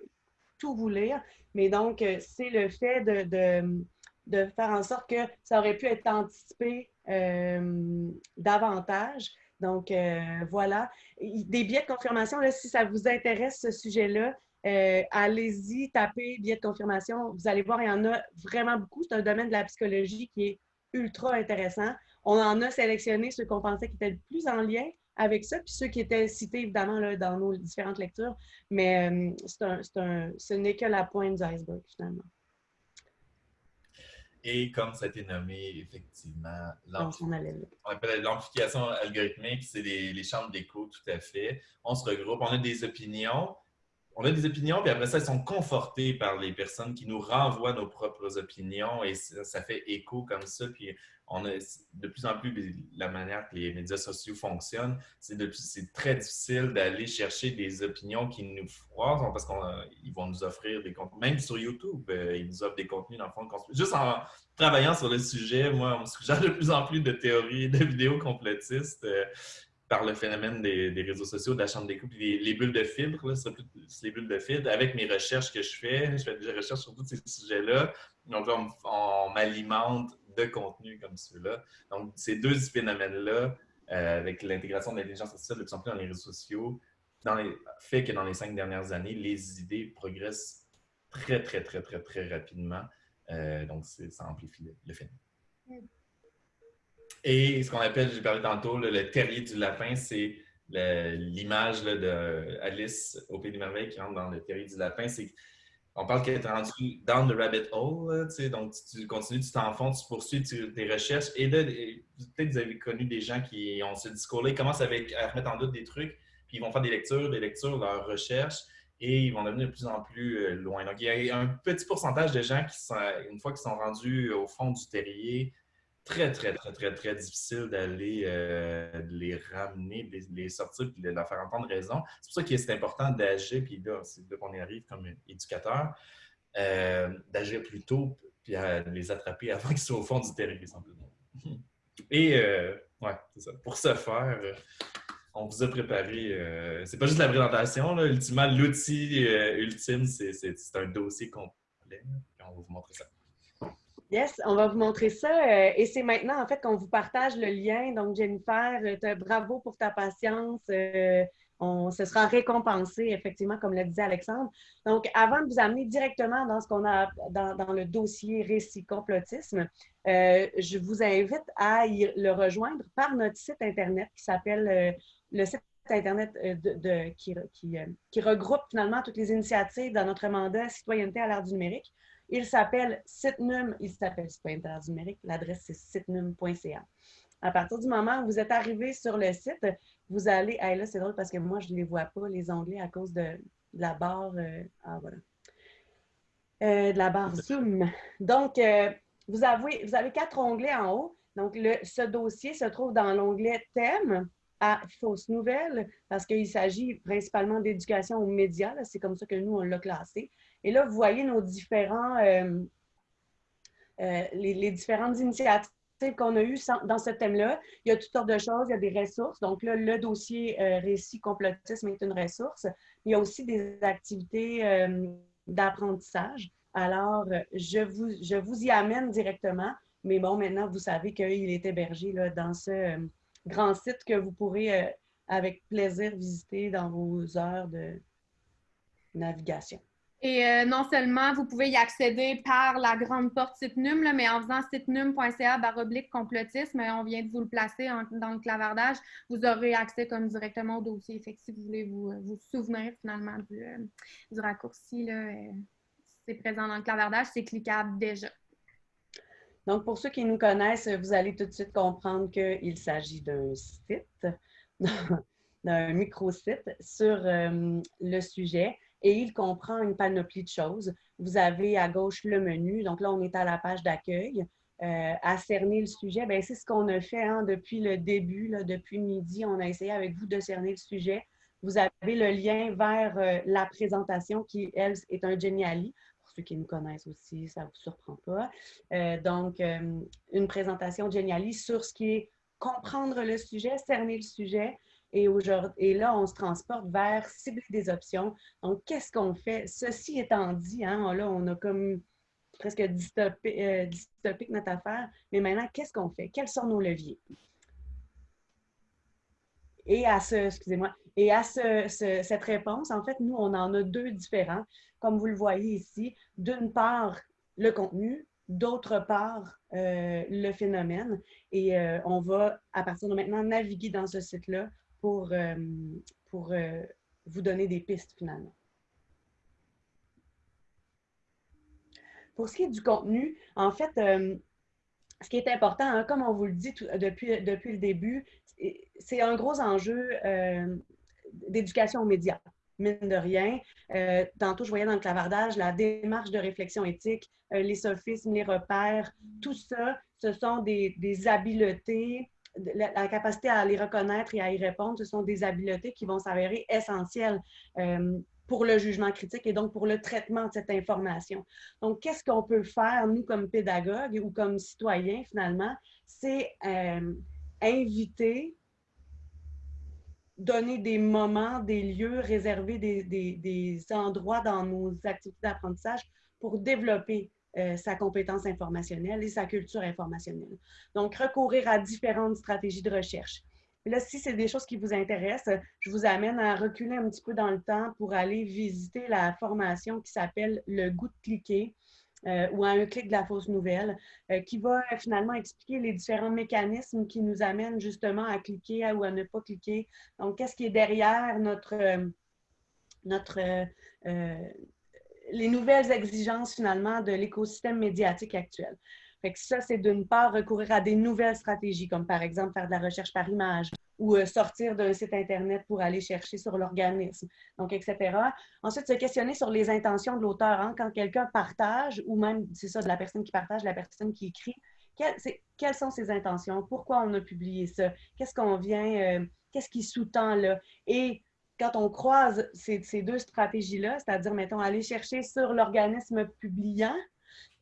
tout vous lire, mais donc, c'est le fait de faire en sorte que ça aurait pu être anticipé euh, davantage. Donc, euh, voilà. Des biais de confirmation, là, si ça vous intéresse ce sujet-là, euh, allez-y, tapez biais de confirmation. Vous allez voir, il y en a vraiment beaucoup. C'est un domaine de la psychologie qui est ultra intéressant. On en a sélectionné ceux qu'on pensait qui étaient le plus en lien avec ça, puis ceux qui étaient cités évidemment là, dans nos différentes lectures. Mais c'est un, ce n'est que la pointe du iceberg finalement. Et comme ça a été nommé, effectivement, l'amplification algorithmique, c'est les, les chambres d'écho, tout à fait. On se regroupe, on a des opinions. On a des opinions, puis après ça, elles sont confortées par les personnes qui nous renvoient nos propres opinions et ça, ça fait écho comme ça. Puis de plus en plus la manière que les médias sociaux fonctionnent, c'est très difficile d'aller chercher des opinions qui nous froissent parce qu'ils vont nous offrir des contenus. Même sur YouTube, euh, ils nous offrent des contenus dans le fond. Juste en travaillant sur le sujet, moi, on me suggère de plus en plus de théories, de vidéos complotistes. euh, par le phénomène des, des réseaux sociaux, de la chambre d'écoute, puis les, les bulles de fibres, là, les bulles de fibres. Avec mes recherches que je fais, je fais des recherches sur tous ces sujets-là. Donc, on m'alimente de contenu comme ceux-là. Donc, ces deux phénomènes-là, euh, avec l'intégration de l'intelligence artificielle de plus en plus dans les réseaux sociaux, dans fait que dans les cinq dernières années, les idées progressent très, très, très, très, très rapidement. Euh, donc, ça amplifie le, le phénomène. Et ce qu'on appelle, j'ai parlé tantôt, le terrier du lapin, c'est l'image de Alice au Pays des Merveilles qui rentre dans le terrier du lapin. On parle qu'elle est rendue down the rabbit hole, là, donc tu, continues, tu t'enfonces, tu poursuis tes recherches. Et là, peut-être que vous avez connu des gens qui ont ce discours-là, ils commencent avec, à remettre en doute des trucs, puis ils vont faire des lectures, des lectures, leurs recherches, et ils vont devenir de plus en plus euh, loin. Donc, il y a un petit pourcentage de gens qui sont, une fois qu'ils sont rendus au fond du terrier, très, très, très, très, très difficile d'aller euh, les ramener, de les, sortir, puis de leur faire entendre raison. C'est pour ça que c'est important d'agir, puis là, c'est là qu'on y arrive comme éducateur, euh, d'agir plus tôt, puis à les attraper avant qu'ils soient au fond du terrier, simplement. Et, euh, ouais, c'est ça. Pour ce faire, on vous a préparé, c'est pas juste la présentation, là, ultimement, l'outil ultime, c'est un dossier complet, on va vous montrer ça. Yes, on va vous montrer ça. euh, et c'est maintenant, en fait, qu'on vous partage le lien. Donc, Jennifer, euh, bravo pour ta patience. euh, on se sera récompensé, effectivement, comme le disait Alexandre. Donc, avant de vous amener directement dans ce qu'on a dans, le dossier récit complotisme, je vous invite à y- le rejoindre par notre site Internet qui s'appelle le site Internet qui, qui regroupe finalement toutes les initiatives dans notre mandat Citoyenneté à l'ère du numérique. Il s'appelle Sitnum, il s'appelle Citoyenneté à l'ère du numérique, l'adresse c'est sitnum.ca. À partir du moment où vous êtes arrivé sur le site, vous allez. Hey, là, c'est drôle parce que moi, je ne les vois pas, les onglets, à cause de, de la barre. euh, ah, voilà. Euh, de la barre Zoom. Donc, euh, vous, avez, vous avez quatre onglets en haut. Donc, le, ce dossier se trouve dans l'onglet Thème à fausses nouvelles parce qu'il s'agit principalement d'éducation aux médias. C'est comme ça que nous, on l'a classé. Et là, vous voyez nos différents, euh, euh, les, différentes initiatives qu'on a eues dans ce thème-là. Il y a toutes sortes de choses, il y a des ressources. Donc là, le dossier euh, récit complotisme est une ressource. Il y a aussi des activités d'apprentissage. Alors, je vous, je vous y amène directement. Mais bon, maintenant, vous savez qu'il est hébergé là, dans ce grand site que vous pourrez avec plaisir visiter dans vos heures de navigation. Et euh, non seulement vous pouvez y accéder par la grande porte Sitnum, là, mais en faisant sitnum.ca baroblique complotisme, on vient de vous le placer dans le clavardage, vous aurez accès comme directement au dossier. Fait si vous voulez vous, vous souvenir finalement du, euh, raccourci, euh, c'est présent dans le clavardage, c'est cliquable déjà. Donc, pour ceux qui nous connaissent, vous allez tout de suite comprendre qu'il s'agit d'un site, d'un micro-site sur euh, le sujet et il comprend une panoplie de choses. Vous avez à gauche le menu, donc là, on est à la page d'accueil. Euh, à cerner le sujet, ben, c'est ce qu'on a fait hein, depuis le début, depuis midi. On a essayé avec vous de cerner le sujet. Vous avez le lien vers euh, la présentation qui, elle, est un Geniali. Pour ceux qui nous connaissent aussi, ça ne vous surprend pas. Euh, donc, une présentation Geniali sur ce qui est comprendre le sujet, cerner le sujet. Et, et là, on se transporte vers cibler des options. Donc, qu'est-ce qu'on fait? Ceci étant dit, hein, là, on a comme presque euh, dystopique notre affaire. Mais maintenant, qu'est-ce qu'on fait? Quels sont nos leviers? Et à ce, excusez-moi, et à ce- cette réponse, en fait, nous, on en a deux différents. Comme vous le voyez ici, d'une part, le contenu, d'autre part, euh, le phénomène. Et euh, on va, à partir de maintenant, naviguer dans ce site-là pour, euh, pour euh, vous donner des pistes finalement. Pour ce qui est du contenu, en fait, ce qui est important, hein, comme on vous le dit depuis, depuis le début, c'est un gros enjeu d'éducation aux médias mine de rien. Euh, tantôt, je voyais dans le clavardage la démarche de réflexion éthique, euh, les sophismes, les repères, tout ça, ce sont des, habiletés, la, capacité à les reconnaître et à y répondre, ce sont des habiletés qui vont s'avérer essentielles euh, pour le jugement critique et donc pour le traitement de cette information. Donc, qu'est-ce qu'on peut faire, nous, comme pédagogues ou comme citoyens, finalement? C'est inviter donner des moments, des lieux, réserver des, endroits dans nos activités d'apprentissage pour développer euh, sa compétence informationnelle et sa culture informationnelle. Donc, recourir à différentes stratégies de recherche. là, si c'est des choses qui vous intéressent, je vous amène à reculer un petit peu dans le temps pour aller visiter la formation qui s'appelle Le goût de cliquer, euh, ou à un clic de la fausse nouvelle, euh, qui va finalement expliquer les différents mécanismes qui nous amènent justement à cliquer ou à ne pas cliquer. Donc, qu'est-ce qui est derrière notre, notre les nouvelles exigences finalement de l'écosystème médiatique actuel. Fait ça, c'est d'une part recourir à des nouvelles stratégies, comme par exemple faire de la recherche par image, ou euh, sortir d'un site Internet pour aller chercher sur l'organisme, donc etc. Ensuite, se questionner sur les intentions de l'auteur. Hein. Quand quelqu'un partage, ou même, c'est ça, de la personne qui partage, la personne qui écrit, quelles sont ses intentions? Pourquoi on a publié ça? Qu'est-ce qu'on vient, euh, qu'est-ce qui sous-tend là? Et quand on croise ces, deux stratégies-là, c'est-à-dire, mettons, aller chercher sur l'organisme publiant,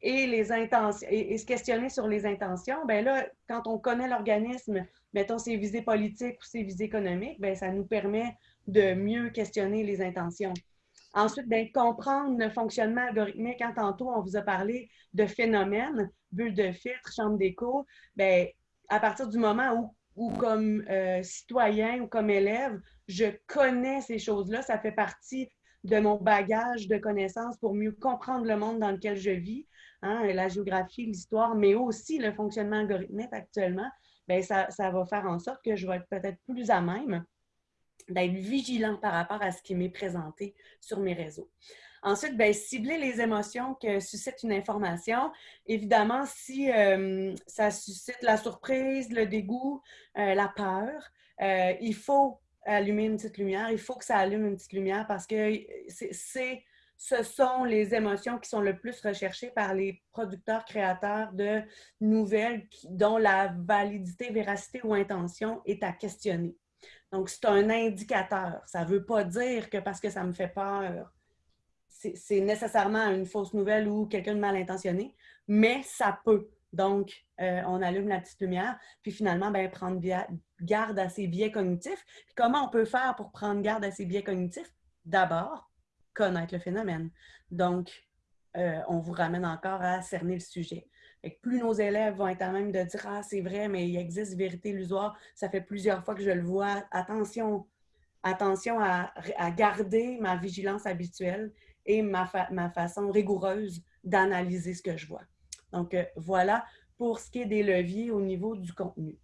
et les intentions et, se questionner sur les intentions, ben là, quand on connaît l'organisme, mettons ses visées politiques ou ses visées économiques, ben ça nous permet de mieux questionner les intentions. Ensuite, ben, comprendre le fonctionnement algorithmique. Quand tantôt, on vous a parlé de phénomènes, bulles de filtre, chambre d'écho, ben, à partir du moment où, où comme euh, citoyen ou comme élève, je connais ces choses-là, ça fait partie de mon bagage de connaissances pour mieux comprendre le monde dans lequel je vis, hein, la géographie, l'histoire, mais aussi le fonctionnement algorithmique actuellement, bien, ça, va faire en sorte que je vais être peut-être plus à même d'être vigilant par rapport à ce qui m'est présenté sur mes réseaux. Ensuite, bien, cibler les émotions que suscite une information. Évidemment, si euh, ça suscite la surprise, le dégoût, euh, la peur, euh, il faut allumer une petite lumière. Il faut que ça allume une petite lumière parce que c'est, ce sont les émotions qui sont le plus recherchées par les producteurs, créateurs de nouvelles dont la validité, véracité ou intention est à questionner. Donc, c'est un indicateur. Ça ne veut pas dire que parce que ça me fait peur, c'est nécessairement une fausse nouvelle ou quelqu'un de mal intentionné, mais ça peut. Donc, euh, on allume la petite lumière, puis finalement, ben, prendre garde à ses biais cognitifs. Comment on peut faire pour prendre garde à ses biais cognitifs? D'abord, connaître le phénomène. Donc, euh, on vous ramène encore à cerner le sujet. Et plus nos élèves vont être à même de dire Ah, c'est vrai, mais il existe vérité illusoire, ça fait plusieurs fois que je le vois. Attention, attention à, garder ma vigilance habituelle et ma façon rigoureuse d'analyser ce que je vois. Donc, euh, voilà pour ce qui est des leviers au niveau du contenu.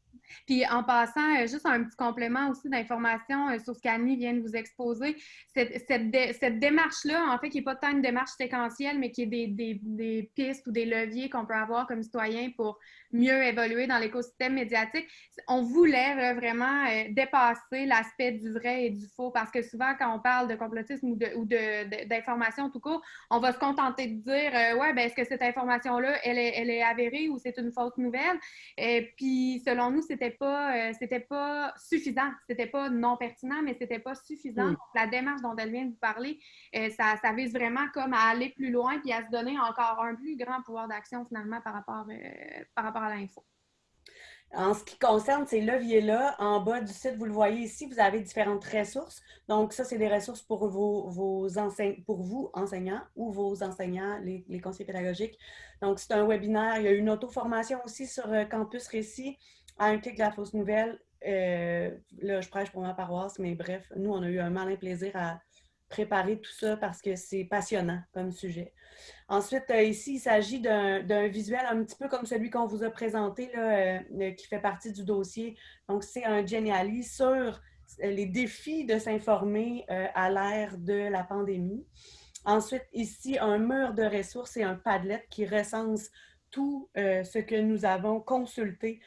Puis en passant, euh, juste un petit complément aussi d'information euh, sur ce qu'Annie vient de vous exposer. Cette, cette, démarche-là, en fait, qui n'est pas tant une démarche séquentielle, mais qui est des, des, des pistes ou des leviers qu'on peut avoir comme citoyen pour mieux évoluer dans l'écosystème médiatique. On voulait vraiment euh, dépasser l'aspect du vrai et du faux parce que souvent, quand on parle de complotisme ou d'information de, tout court, on va se contenter de dire Ouais, ben est-ce que cette information-là, elle est, elle est avérée ou c'est une fausse nouvelle? Et puis, selon nous, c'est c'était pas, euh, c'était pas suffisant. C'était pas non pertinent, mais c'était pas suffisant. la démarche dont elle vient de vous parler, euh, ça, ça, vise vraiment comme à aller plus loin puis à se donner encore un plus grand pouvoir d'action finalement par rapport, euh, par rapport à l'info. En ce qui concerne ces leviers-là, en bas du site, vous le voyez ici, vous avez différentes ressources. Donc, ça, c'est des ressources pour, vos, vos pour vous, enseignants, ou vos enseignants, les, les conseillers pédagogiques. Donc, c'est un webinaire. Il y a une auto-formation aussi sur Campus Récit à un clic de la fausse nouvelle, euh, là, je prêche pour ma paroisse, mais bref, nous, on a eu un malin plaisir à préparer tout ça parce que c'est passionnant comme sujet. Ensuite, euh, ici, il s'agit d'un visuel un petit peu comme celui qu'on vous a présenté, là, euh, qui fait partie du dossier. Donc, c'est un Geniali sur les défis de s'informer à l'ère de la pandémie. ensuite, ici, un mur de ressources et un Padlet qui recense tout ce que nous avons consulté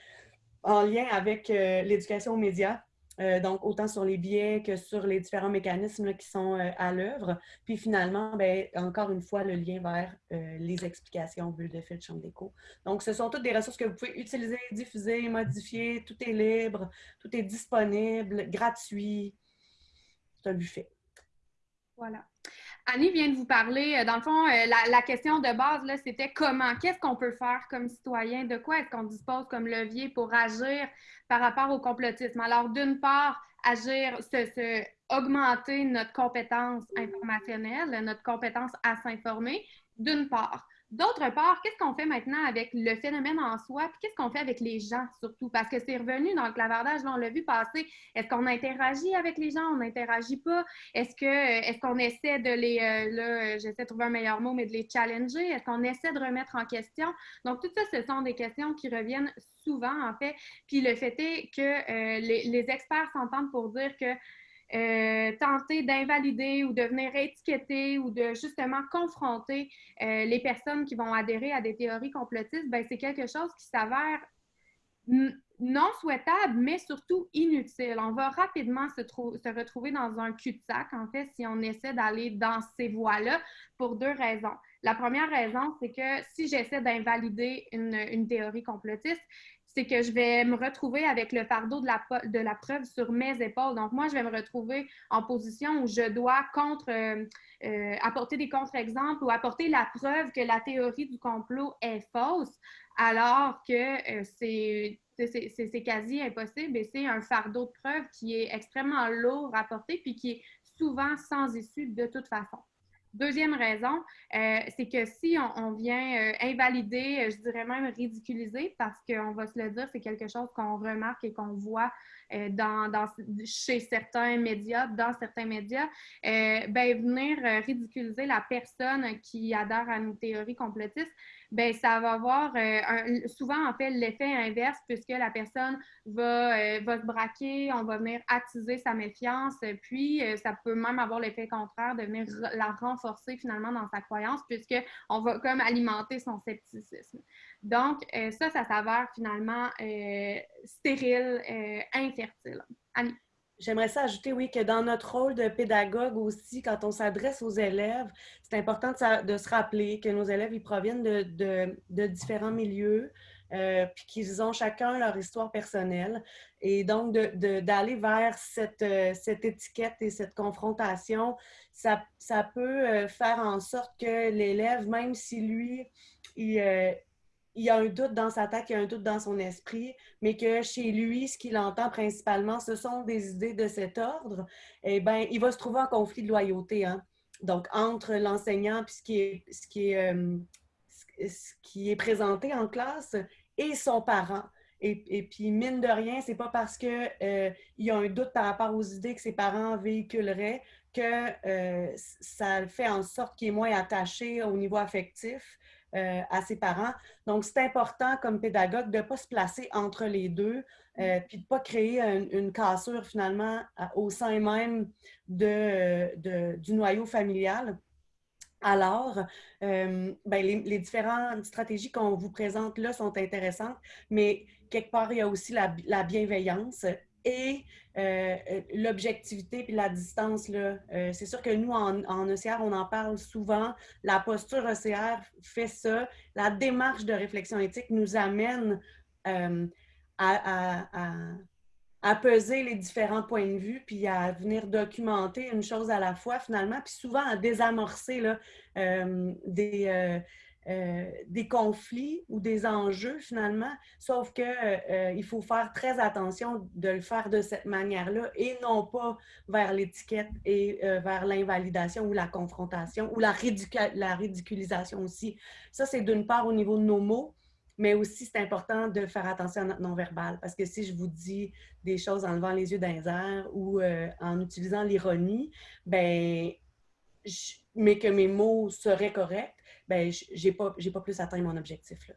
en lien avec euh, l'éducation aux médias. Euh, donc, autant sur les biais que sur les différents mécanismes qui sont à l'œuvre. Puis finalement, ben, encore une fois, le lien vers les explications bulles de fil chambre d'écho. Donc, ce sont toutes des ressources que vous pouvez utiliser, diffuser, modifier. Tout est libre, tout est disponible, gratuit. C'est un buffet. Voilà. Annie vient de vous parler, euh, dans le fond, euh, la, question de base, c'était comment, qu'est-ce qu'on peut faire comme citoyen, de quoi est-ce qu'on dispose comme levier pour agir par rapport au complotisme? Alors, d'une part, agir, se, augmenter notre compétence informationnelle, notre compétence à s'informer, d'une part. D'autre part, qu'est-ce qu'on fait maintenant avec le phénomène en soi, puis qu'est-ce qu'on fait avec les gens surtout? Parce que c'est revenu dans le clavardage, là, on l'a vu passer. Est-ce qu'on interagit avec les gens? On n'interagit pas? Est-ce que est-ce qu'on essaie de les euh, là, j'essaie de trouver un meilleur mot, mais de les challenger? Est-ce qu'on essaie de remettre en question? Donc, tout ça, ce sont des questions qui reviennent souvent, en fait. Puis le fait est que euh, les experts s'entendent pour dire que euh, tenter d'invalider ou de venir étiqueter ou de justement confronter euh, les personnes qui vont adhérer à des théories complotistes, ben, c'est quelque chose qui s'avère non souhaitable, mais surtout inutile. On va rapidement se, retrouver dans un cul-de-sac, en fait, si on essaie d'aller dans ces voies-là, pour deux raisons. La première raison, c'est que si j'essaie d'invalider une, une, théorie complotiste, c'est que je vais me retrouver avec le fardeau de la, de la preuve sur mes épaules. Donc, moi, je vais me retrouver en position où je dois contre, euh, euh, apporter des contre-exemples ou apporter la preuve que la théorie du complot est fausse, alors que euh, c'est c'est quasi impossible et c'est un fardeau de preuve qui est extrêmement lourd à porter puis qui est souvent sans issue de toute façon. Deuxième raison, euh, c'est que si on, vient euh, invalider, euh, je dirais même ridiculiser, parce qu'on va se le dire, c'est quelque chose qu'on remarque et qu'on voit dans, chez certains médias, dans certains médias, ben, venir ridiculiser la personne qui adhère à une théorie complotiste, ben ça va avoir euh, souvent en fait l'effet inverse puisque la personne va, euh, va se braquer, on va venir attiser sa méfiance, puis euh, ça peut même avoir l'effet contraire de venir la renforcer finalement dans sa croyance puisque on va comme alimenter son scepticisme. Donc ça, ça s'avère finalement stérile, infertile. Annie. J'aimerais ça ajouter, oui, que dans notre rôle de pédagogue aussi, quand on s'adresse aux élèves, c'est important de, se rappeler que nos élèves, ils proviennent de, différents milieux, euh, puis qu'ils ont chacun leur histoire personnelle. Et donc, d'aller vers euh, cette, étiquette et cette confrontation, ça, peut euh, faire en sorte que l'élève, même si lui, il, il y a un doute dans sa tête, il y a un doute dans son esprit, mais que chez lui, ce qu'il entend principalement, ce sont des idées de cet ordre, eh bien, il va se trouver en conflit de loyauté. Hein? Donc, entre l'enseignant puis ce qui est, ce euh, ce qui est présenté en classe et son parent. Et, puis, mine de rien, c'est pas parce qu'il euh, y a un doute par rapport aux idées que ses parents véhiculeraient que euh, ça fait en sorte qu'il est moins attaché au niveau affectif euh, à ses parents. Donc, c'est important comme pédagogue de ne pas se placer entre les deux, euh, puis de ne pas créer une cassure finalement au sein même de, du noyau familial. Alors, euh, ben, les, différentes stratégies qu'on vous présente là sont intéressantes, mais quelque part, il y a aussi la, la bienveillance et euh, euh, l'objectivité puis la distance, euh, c'est sûr que nous, en, en OCR, on en parle souvent. La posture OCR fait ça. La démarche de réflexion éthique nous amène à, à, peser les différents points de vue puis à venir documenter une chose à la fois, finalement, puis souvent à désamorcer là, des euh, des conflits ou des enjeux finalement, sauf que euh, il faut faire très attention de le faire de cette manière-là et non pas vers l'étiquette et euh, vers l'invalidation ou la confrontation ou la, la ridiculisation aussi. Ça, c'est d'une part au niveau de nos mots, mais aussi c'est important de faire attention à notre non-verbal parce que si je vous dis des choses en levant les yeux d'un air ou en utilisant l'ironie, ben, mais que mes mots seraient corrects, ben, j'ai pas, pas plus atteint mon objectif.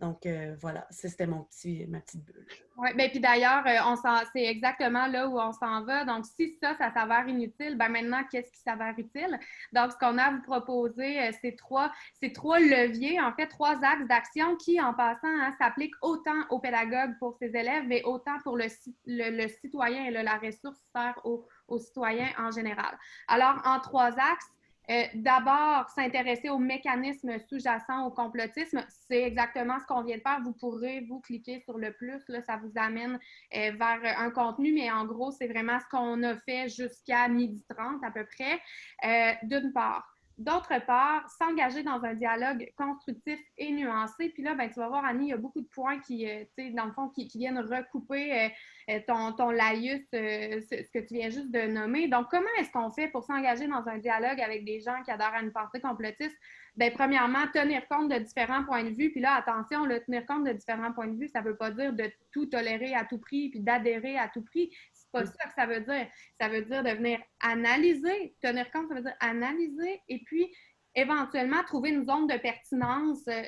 Donc, euh, voilà, c'était mon petit, ma petite bulle. Oui, bien, puis d'ailleurs, euh, on c'est exactement là où on s'en va. Donc, si ça, ça s'avère inutile, ben maintenant, qu'est-ce qui s'avère utile? Donc, ce qu'on a à vous proposer, euh, c'est trois, trois leviers, en fait, trois axes d'action qui, en passant, hein, s'appliquent autant aux pédagogues pour ses élèves, mais autant pour le, ci- le, le citoyen et la ressource sert aux, aux citoyens en général. Alors, en trois axes, euh, D'abord, s'intéresser aux mécanismes sous-jacents au complotisme, c'est exactement ce qu'on vient de faire. Vous pourrez, vous, cliquer sur le plus, là, ça vous amène euh, vers un contenu, mais en gros, c'est vraiment ce qu'on a fait jusqu'à midi 30 à peu près, euh, d'une part. D'autre part, s'engager dans un dialogue constructif et nuancé. Puis là, ben, tu vas voir, Annie, il y a beaucoup de points qui, euh, dans le fond, qui, viennent recouper euh, euh, ton, ton laïus, euh, ce, ce que tu viens juste de nommer. Donc, comment est-ce qu'on fait pour s'engager dans un dialogue avec des gens qui adorent à une pensée complotiste? Bien, premièrement, tenir compte de différents points de vue. Puis là, attention, le tenir compte de différents points de vue, ça ne veut pas dire de tout tolérer à tout prix puis d'adhérer à tout prix. C'est pas ça que ça veut dire. Ça veut dire de venir analyser. Tenir compte, ça veut dire analyser et puis éventuellement trouver une zone de pertinence euh,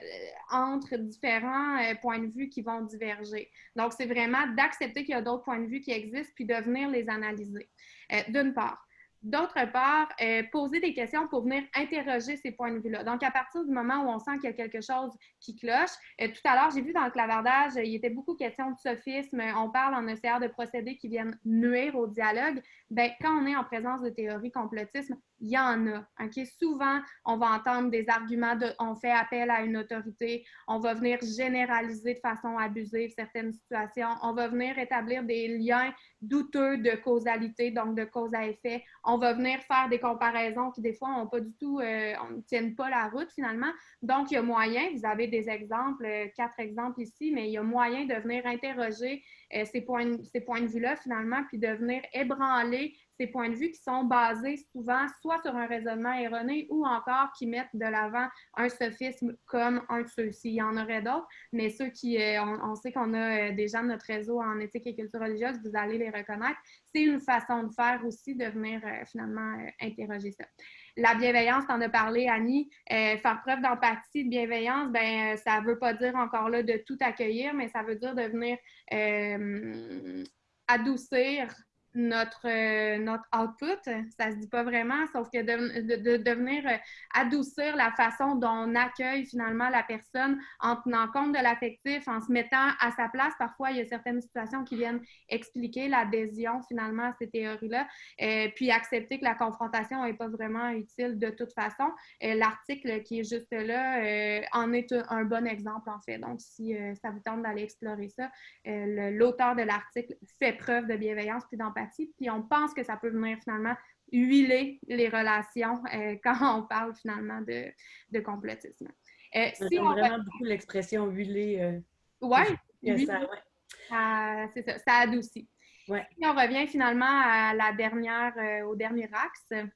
entre différents euh, points de vue qui vont diverger. Donc, c'est vraiment d'accepter qu'il y a d'autres points de vue qui existent puis de venir les analyser, euh, d'une part. D'autre part, poser des questions pour venir interroger ces points de vue-là. Donc, à partir du moment où on sent qu'il y a quelque chose qui cloche, tout à l'heure, j'ai vu dans le clavardage, il était beaucoup question de sophisme. On parle en essayant de procédés qui viennent nuire au dialogue. Bien, quand on est en présence de théories complotisme, il y en a. Souvent, on va entendre des arguments de on fait appel à une autorité, on va venir généraliser de façon abusive certaines situations, on va venir établir des liens douteux de causalité, donc de cause à effet. On va venir faire des comparaisons qui, des fois, n'ont pas du tout, euh, ne tiennent pas la route finalement. Donc, il y a moyen, vous avez des exemples, euh, quatre exemples ici, mais il y a moyen de venir interroger ces, points, ces points de vue-là finalement, puis de venir ébranler ces points de vue qui sont basés souvent soit sur un raisonnement erroné ou encore qui mettent de l'avant un sophisme comme un de ceux-ci. Il y en aurait d'autres, mais ceux qui, euh, on, on, sait qu'on a euh, des gens notre réseau en éthique et culture religieuse, vous allez les reconnaître. C'est une façon de faire aussi, de venir euh, finalement interroger ça. La bienveillance, tu en as parlé, Annie. Euh, faire preuve d'empathie, de bienveillance, ben, ça ne veut pas dire encore là de tout accueillir, mais ça veut dire de venir euh, adoucir notre, euh, notre output. Ça se dit pas vraiment, sauf que de, de, de, venir adoucir la façon dont on accueille finalement la personne en tenant compte de l'affectif, en se mettant à sa place. Parfois, il y a certaines situations qui viennent expliquer l'adhésion finalement à ces théories-là, euh, puis accepter que la confrontation n'est pas vraiment utile de toute façon. Euh, L'article qui est juste là euh, en est un, bon exemple en fait. Donc, si ça vous tente d'aller explorer ça, l'auteur de l'article fait preuve de bienveillance puis d'empathie puis on pense que ça peut venir finalement huiler les relations euh, quand on parle finalement de, de complotisme. Euh, si on vraiment beaucoup l'expression huiler. Euh, oui, ouais. C'est ça, ça adoucit. Ouais. Si on revient finalement à la dernière, euh, au dernier axe,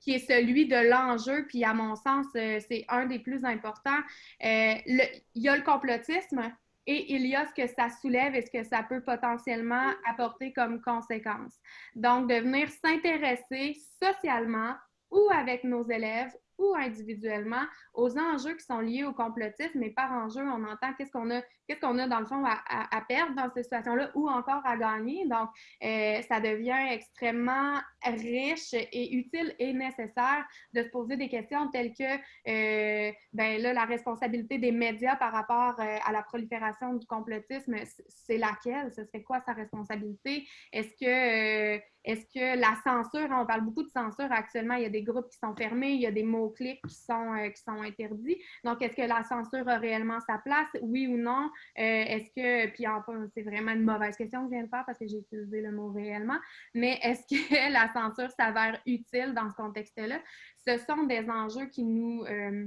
qui est celui de l'enjeu, puis à mon sens, euh, c'est un des plus importants. Le, il y a le complotisme, et il y a ce que ça soulève et ce que ça peut potentiellement apporter comme conséquence. Donc, de venir s'intéresser socialement ou avec nos élèves ou individuellement aux enjeux qui sont liés au complotisme, mais par enjeu, on entend qu'est-ce qu'on a, qu'est-ce qu'on a dans le fond à, perdre dans cette situation-là ou encore à gagner. Donc, euh, ça devient extrêmement riche et utile et nécessaire de se poser des questions telles que, euh, ben là, la responsabilité des médias par rapport euh, à la prolifération du complotisme, c'est laquelle? Ce serait quoi sa responsabilité? Est-ce que est-ce que la censure, on parle beaucoup de censure actuellement, il y a des groupes qui sont fermés, il y a des mots-clics qui sont, euh, qui sont interdits. Donc, est-ce que la censure a réellement sa place? Oui ou non? Euh, est-ce que, puis enfin, c'est vraiment une mauvaise question que je viens de faire parce que j'ai utilisé le mot réellement, mais est-ce que la censure s'avère utile dans ce contexte-là? Ce sont des enjeux qui nous... Euh,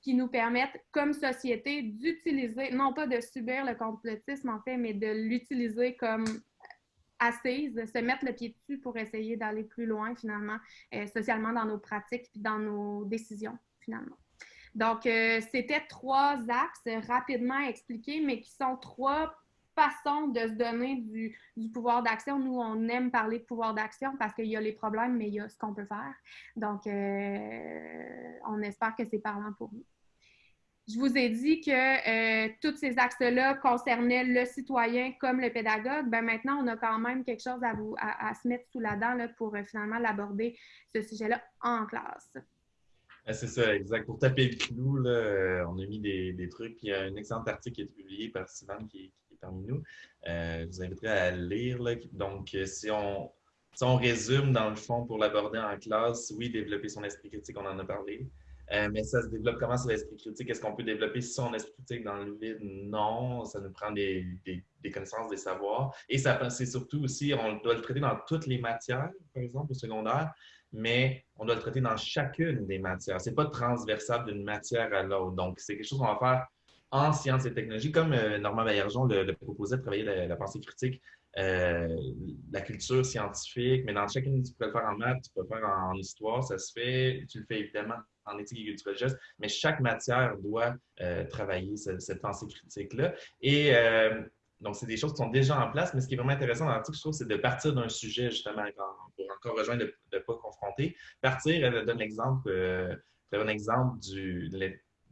qui nous permettent, comme société, d'utiliser, non pas de subir le complotisme en fait, mais de l'utiliser comme assise, se mettre le pied dessus pour essayer d'aller plus loin finalement, euh, socialement dans nos pratiques puis dans nos décisions finalement. Donc, euh, c'était trois axes rapidement expliqués, mais qui sont trois façons de se donner du, pouvoir d'action. Nous, on aime parler de pouvoir d'action parce qu'il y a les problèmes, mais il y a ce qu'on peut faire. Donc, euh, on espère que c'est parlant pour vous. je vous ai dit que euh, tous ces axes-là concernaient le citoyen comme le pédagogue. Ben maintenant, on a quand même quelque chose à, vous, à, se mettre sous la dent pour finalement l'aborder, ce sujet-là, en classe. Ah, c'est ça, exact. Pour taper le clou, euh, on a mis des, trucs. Puis il y a un excellent article qui a été publié par Sylvain qui, est parmi nous. je vous inviterai à le lire. Donc, si on, si on résume, dans le fond, pour l'aborder en classe, oui, développer son esprit critique, on en a parlé. Euh, mais ça se développe comment sur l'esprit critique? Est-ce qu'on peut développer son esprit critique dans le vide? Non, ça nous prend des, des, connaissances, des savoirs. Et ça c'est surtout aussi, on doit le traiter dans toutes les matières, par exemple, au secondaire, mais on doit le traiter dans chacune des matières. Ce n'est pas transversable d'une matière à l'autre. Donc, c'est quelque chose qu'on va faire en sciences et technologies, comme euh, Normand Baillargeon le, proposait de travailler la pensée critique euh, la culture scientifique, mais dans chacune, tu peux le faire en maths, tu peux le faire en, histoire, ça se fait. Tu le fais évidemment en éthique et culture religieuse, mais chaque matière doit euh, travailler cette, pensée critique-là. Et euh, donc, c'est des choses qui sont déjà en place, mais ce qui est vraiment intéressant dans l'article, je trouve, c'est de partir d'un sujet, justement, pour encore rejoindre, de ne pas confronter. Partir, elle donne l'exemple, un exemple du,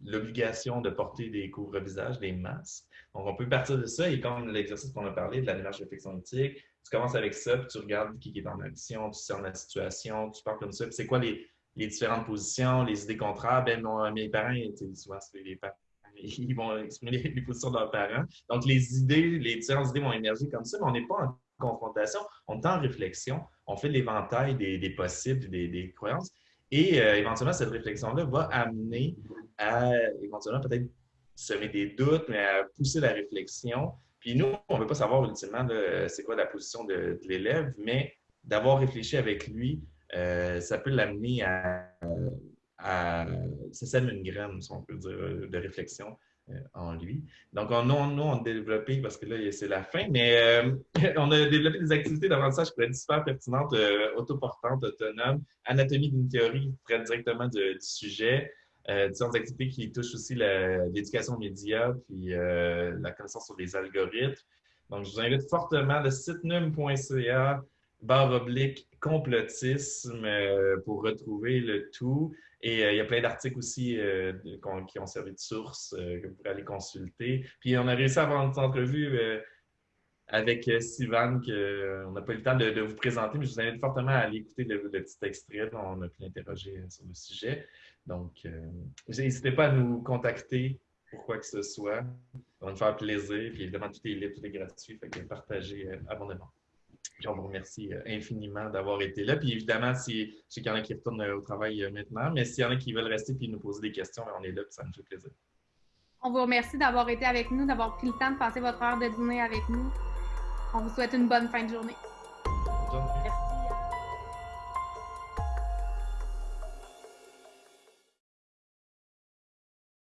l'obligation de porter des couvre-visages, des masques. Donc, on peut partir de ça et comme l'exercice qu'on a parlé de la démarche de réflexion éthique, tu commences avec ça, puis tu regardes qui est en action, tu cernes la situation, tu parles comme ça, puis c'est quoi les, différentes positions, les idées contraires? Ben, mes parents, souvent, les parents ils vont exprimer les, positions de leurs parents. Donc, les idées, les différentes idées vont émerger comme ça, mais on n'est pas en confrontation, on est en réflexion, on fait l'éventail des, possibles, des, croyances. Et euh, éventuellement, cette réflexion-là va amener à éventuellement peut-être semer des doutes, mais à pousser la réflexion. Puis nous, on ne veut pas savoir ultimement c'est quoi la position de, l'élève, mais d'avoir réfléchi avec lui, euh, ça peut l'amener à, à, Ça sème une graine, si on peut dire, de réflexion euh, en lui. Donc, on, nous, nous, on a développé, parce que là, c'est la fin, mais euh, on a développé des activités d'apprentissage qui pourraient être super pertinentes, autoportantes, autonomes, anatomie d'une théorie qui traite directement du sujet, euh, différentes activités qui touchent aussi l'éducation aux médias puis euh, la connaissance sur les algorithmes. Donc, je vous invite fortement le site num.ca barre oblique complotisme euh, pour retrouver le tout. Et il y a plein d'articles aussi qui ont servi de source que vous pourrez aller consulter. Puis on a réussi à avoir une entrevue avec Sivan qu'on n'a pas eu le temps de, vous présenter, mais je vous invite fortement à aller écouter le, petit extrait. On a pu l'interroger sur le sujet. Donc, euh, n'hésitez pas à nous contacter pour quoi que ce soit. On va nous faire plaisir. Puis évidemment, tout est libre, tout est gratuit. Fait que partagez euh, abondamment. Puis on vous remercie euh, infiniment d'avoir été là. Puis évidemment, si, qu'il y en a qui retournent au travail maintenant, mais s'il y en a qui veulent rester puis nous poser des questions, on est là, puis ça nous fait plaisir. On vous remercie d'avoir été avec nous, d'avoir pris le temps de passer votre heure de dîner avec nous. On vous souhaite une bonne fin de journée. Bonne journée.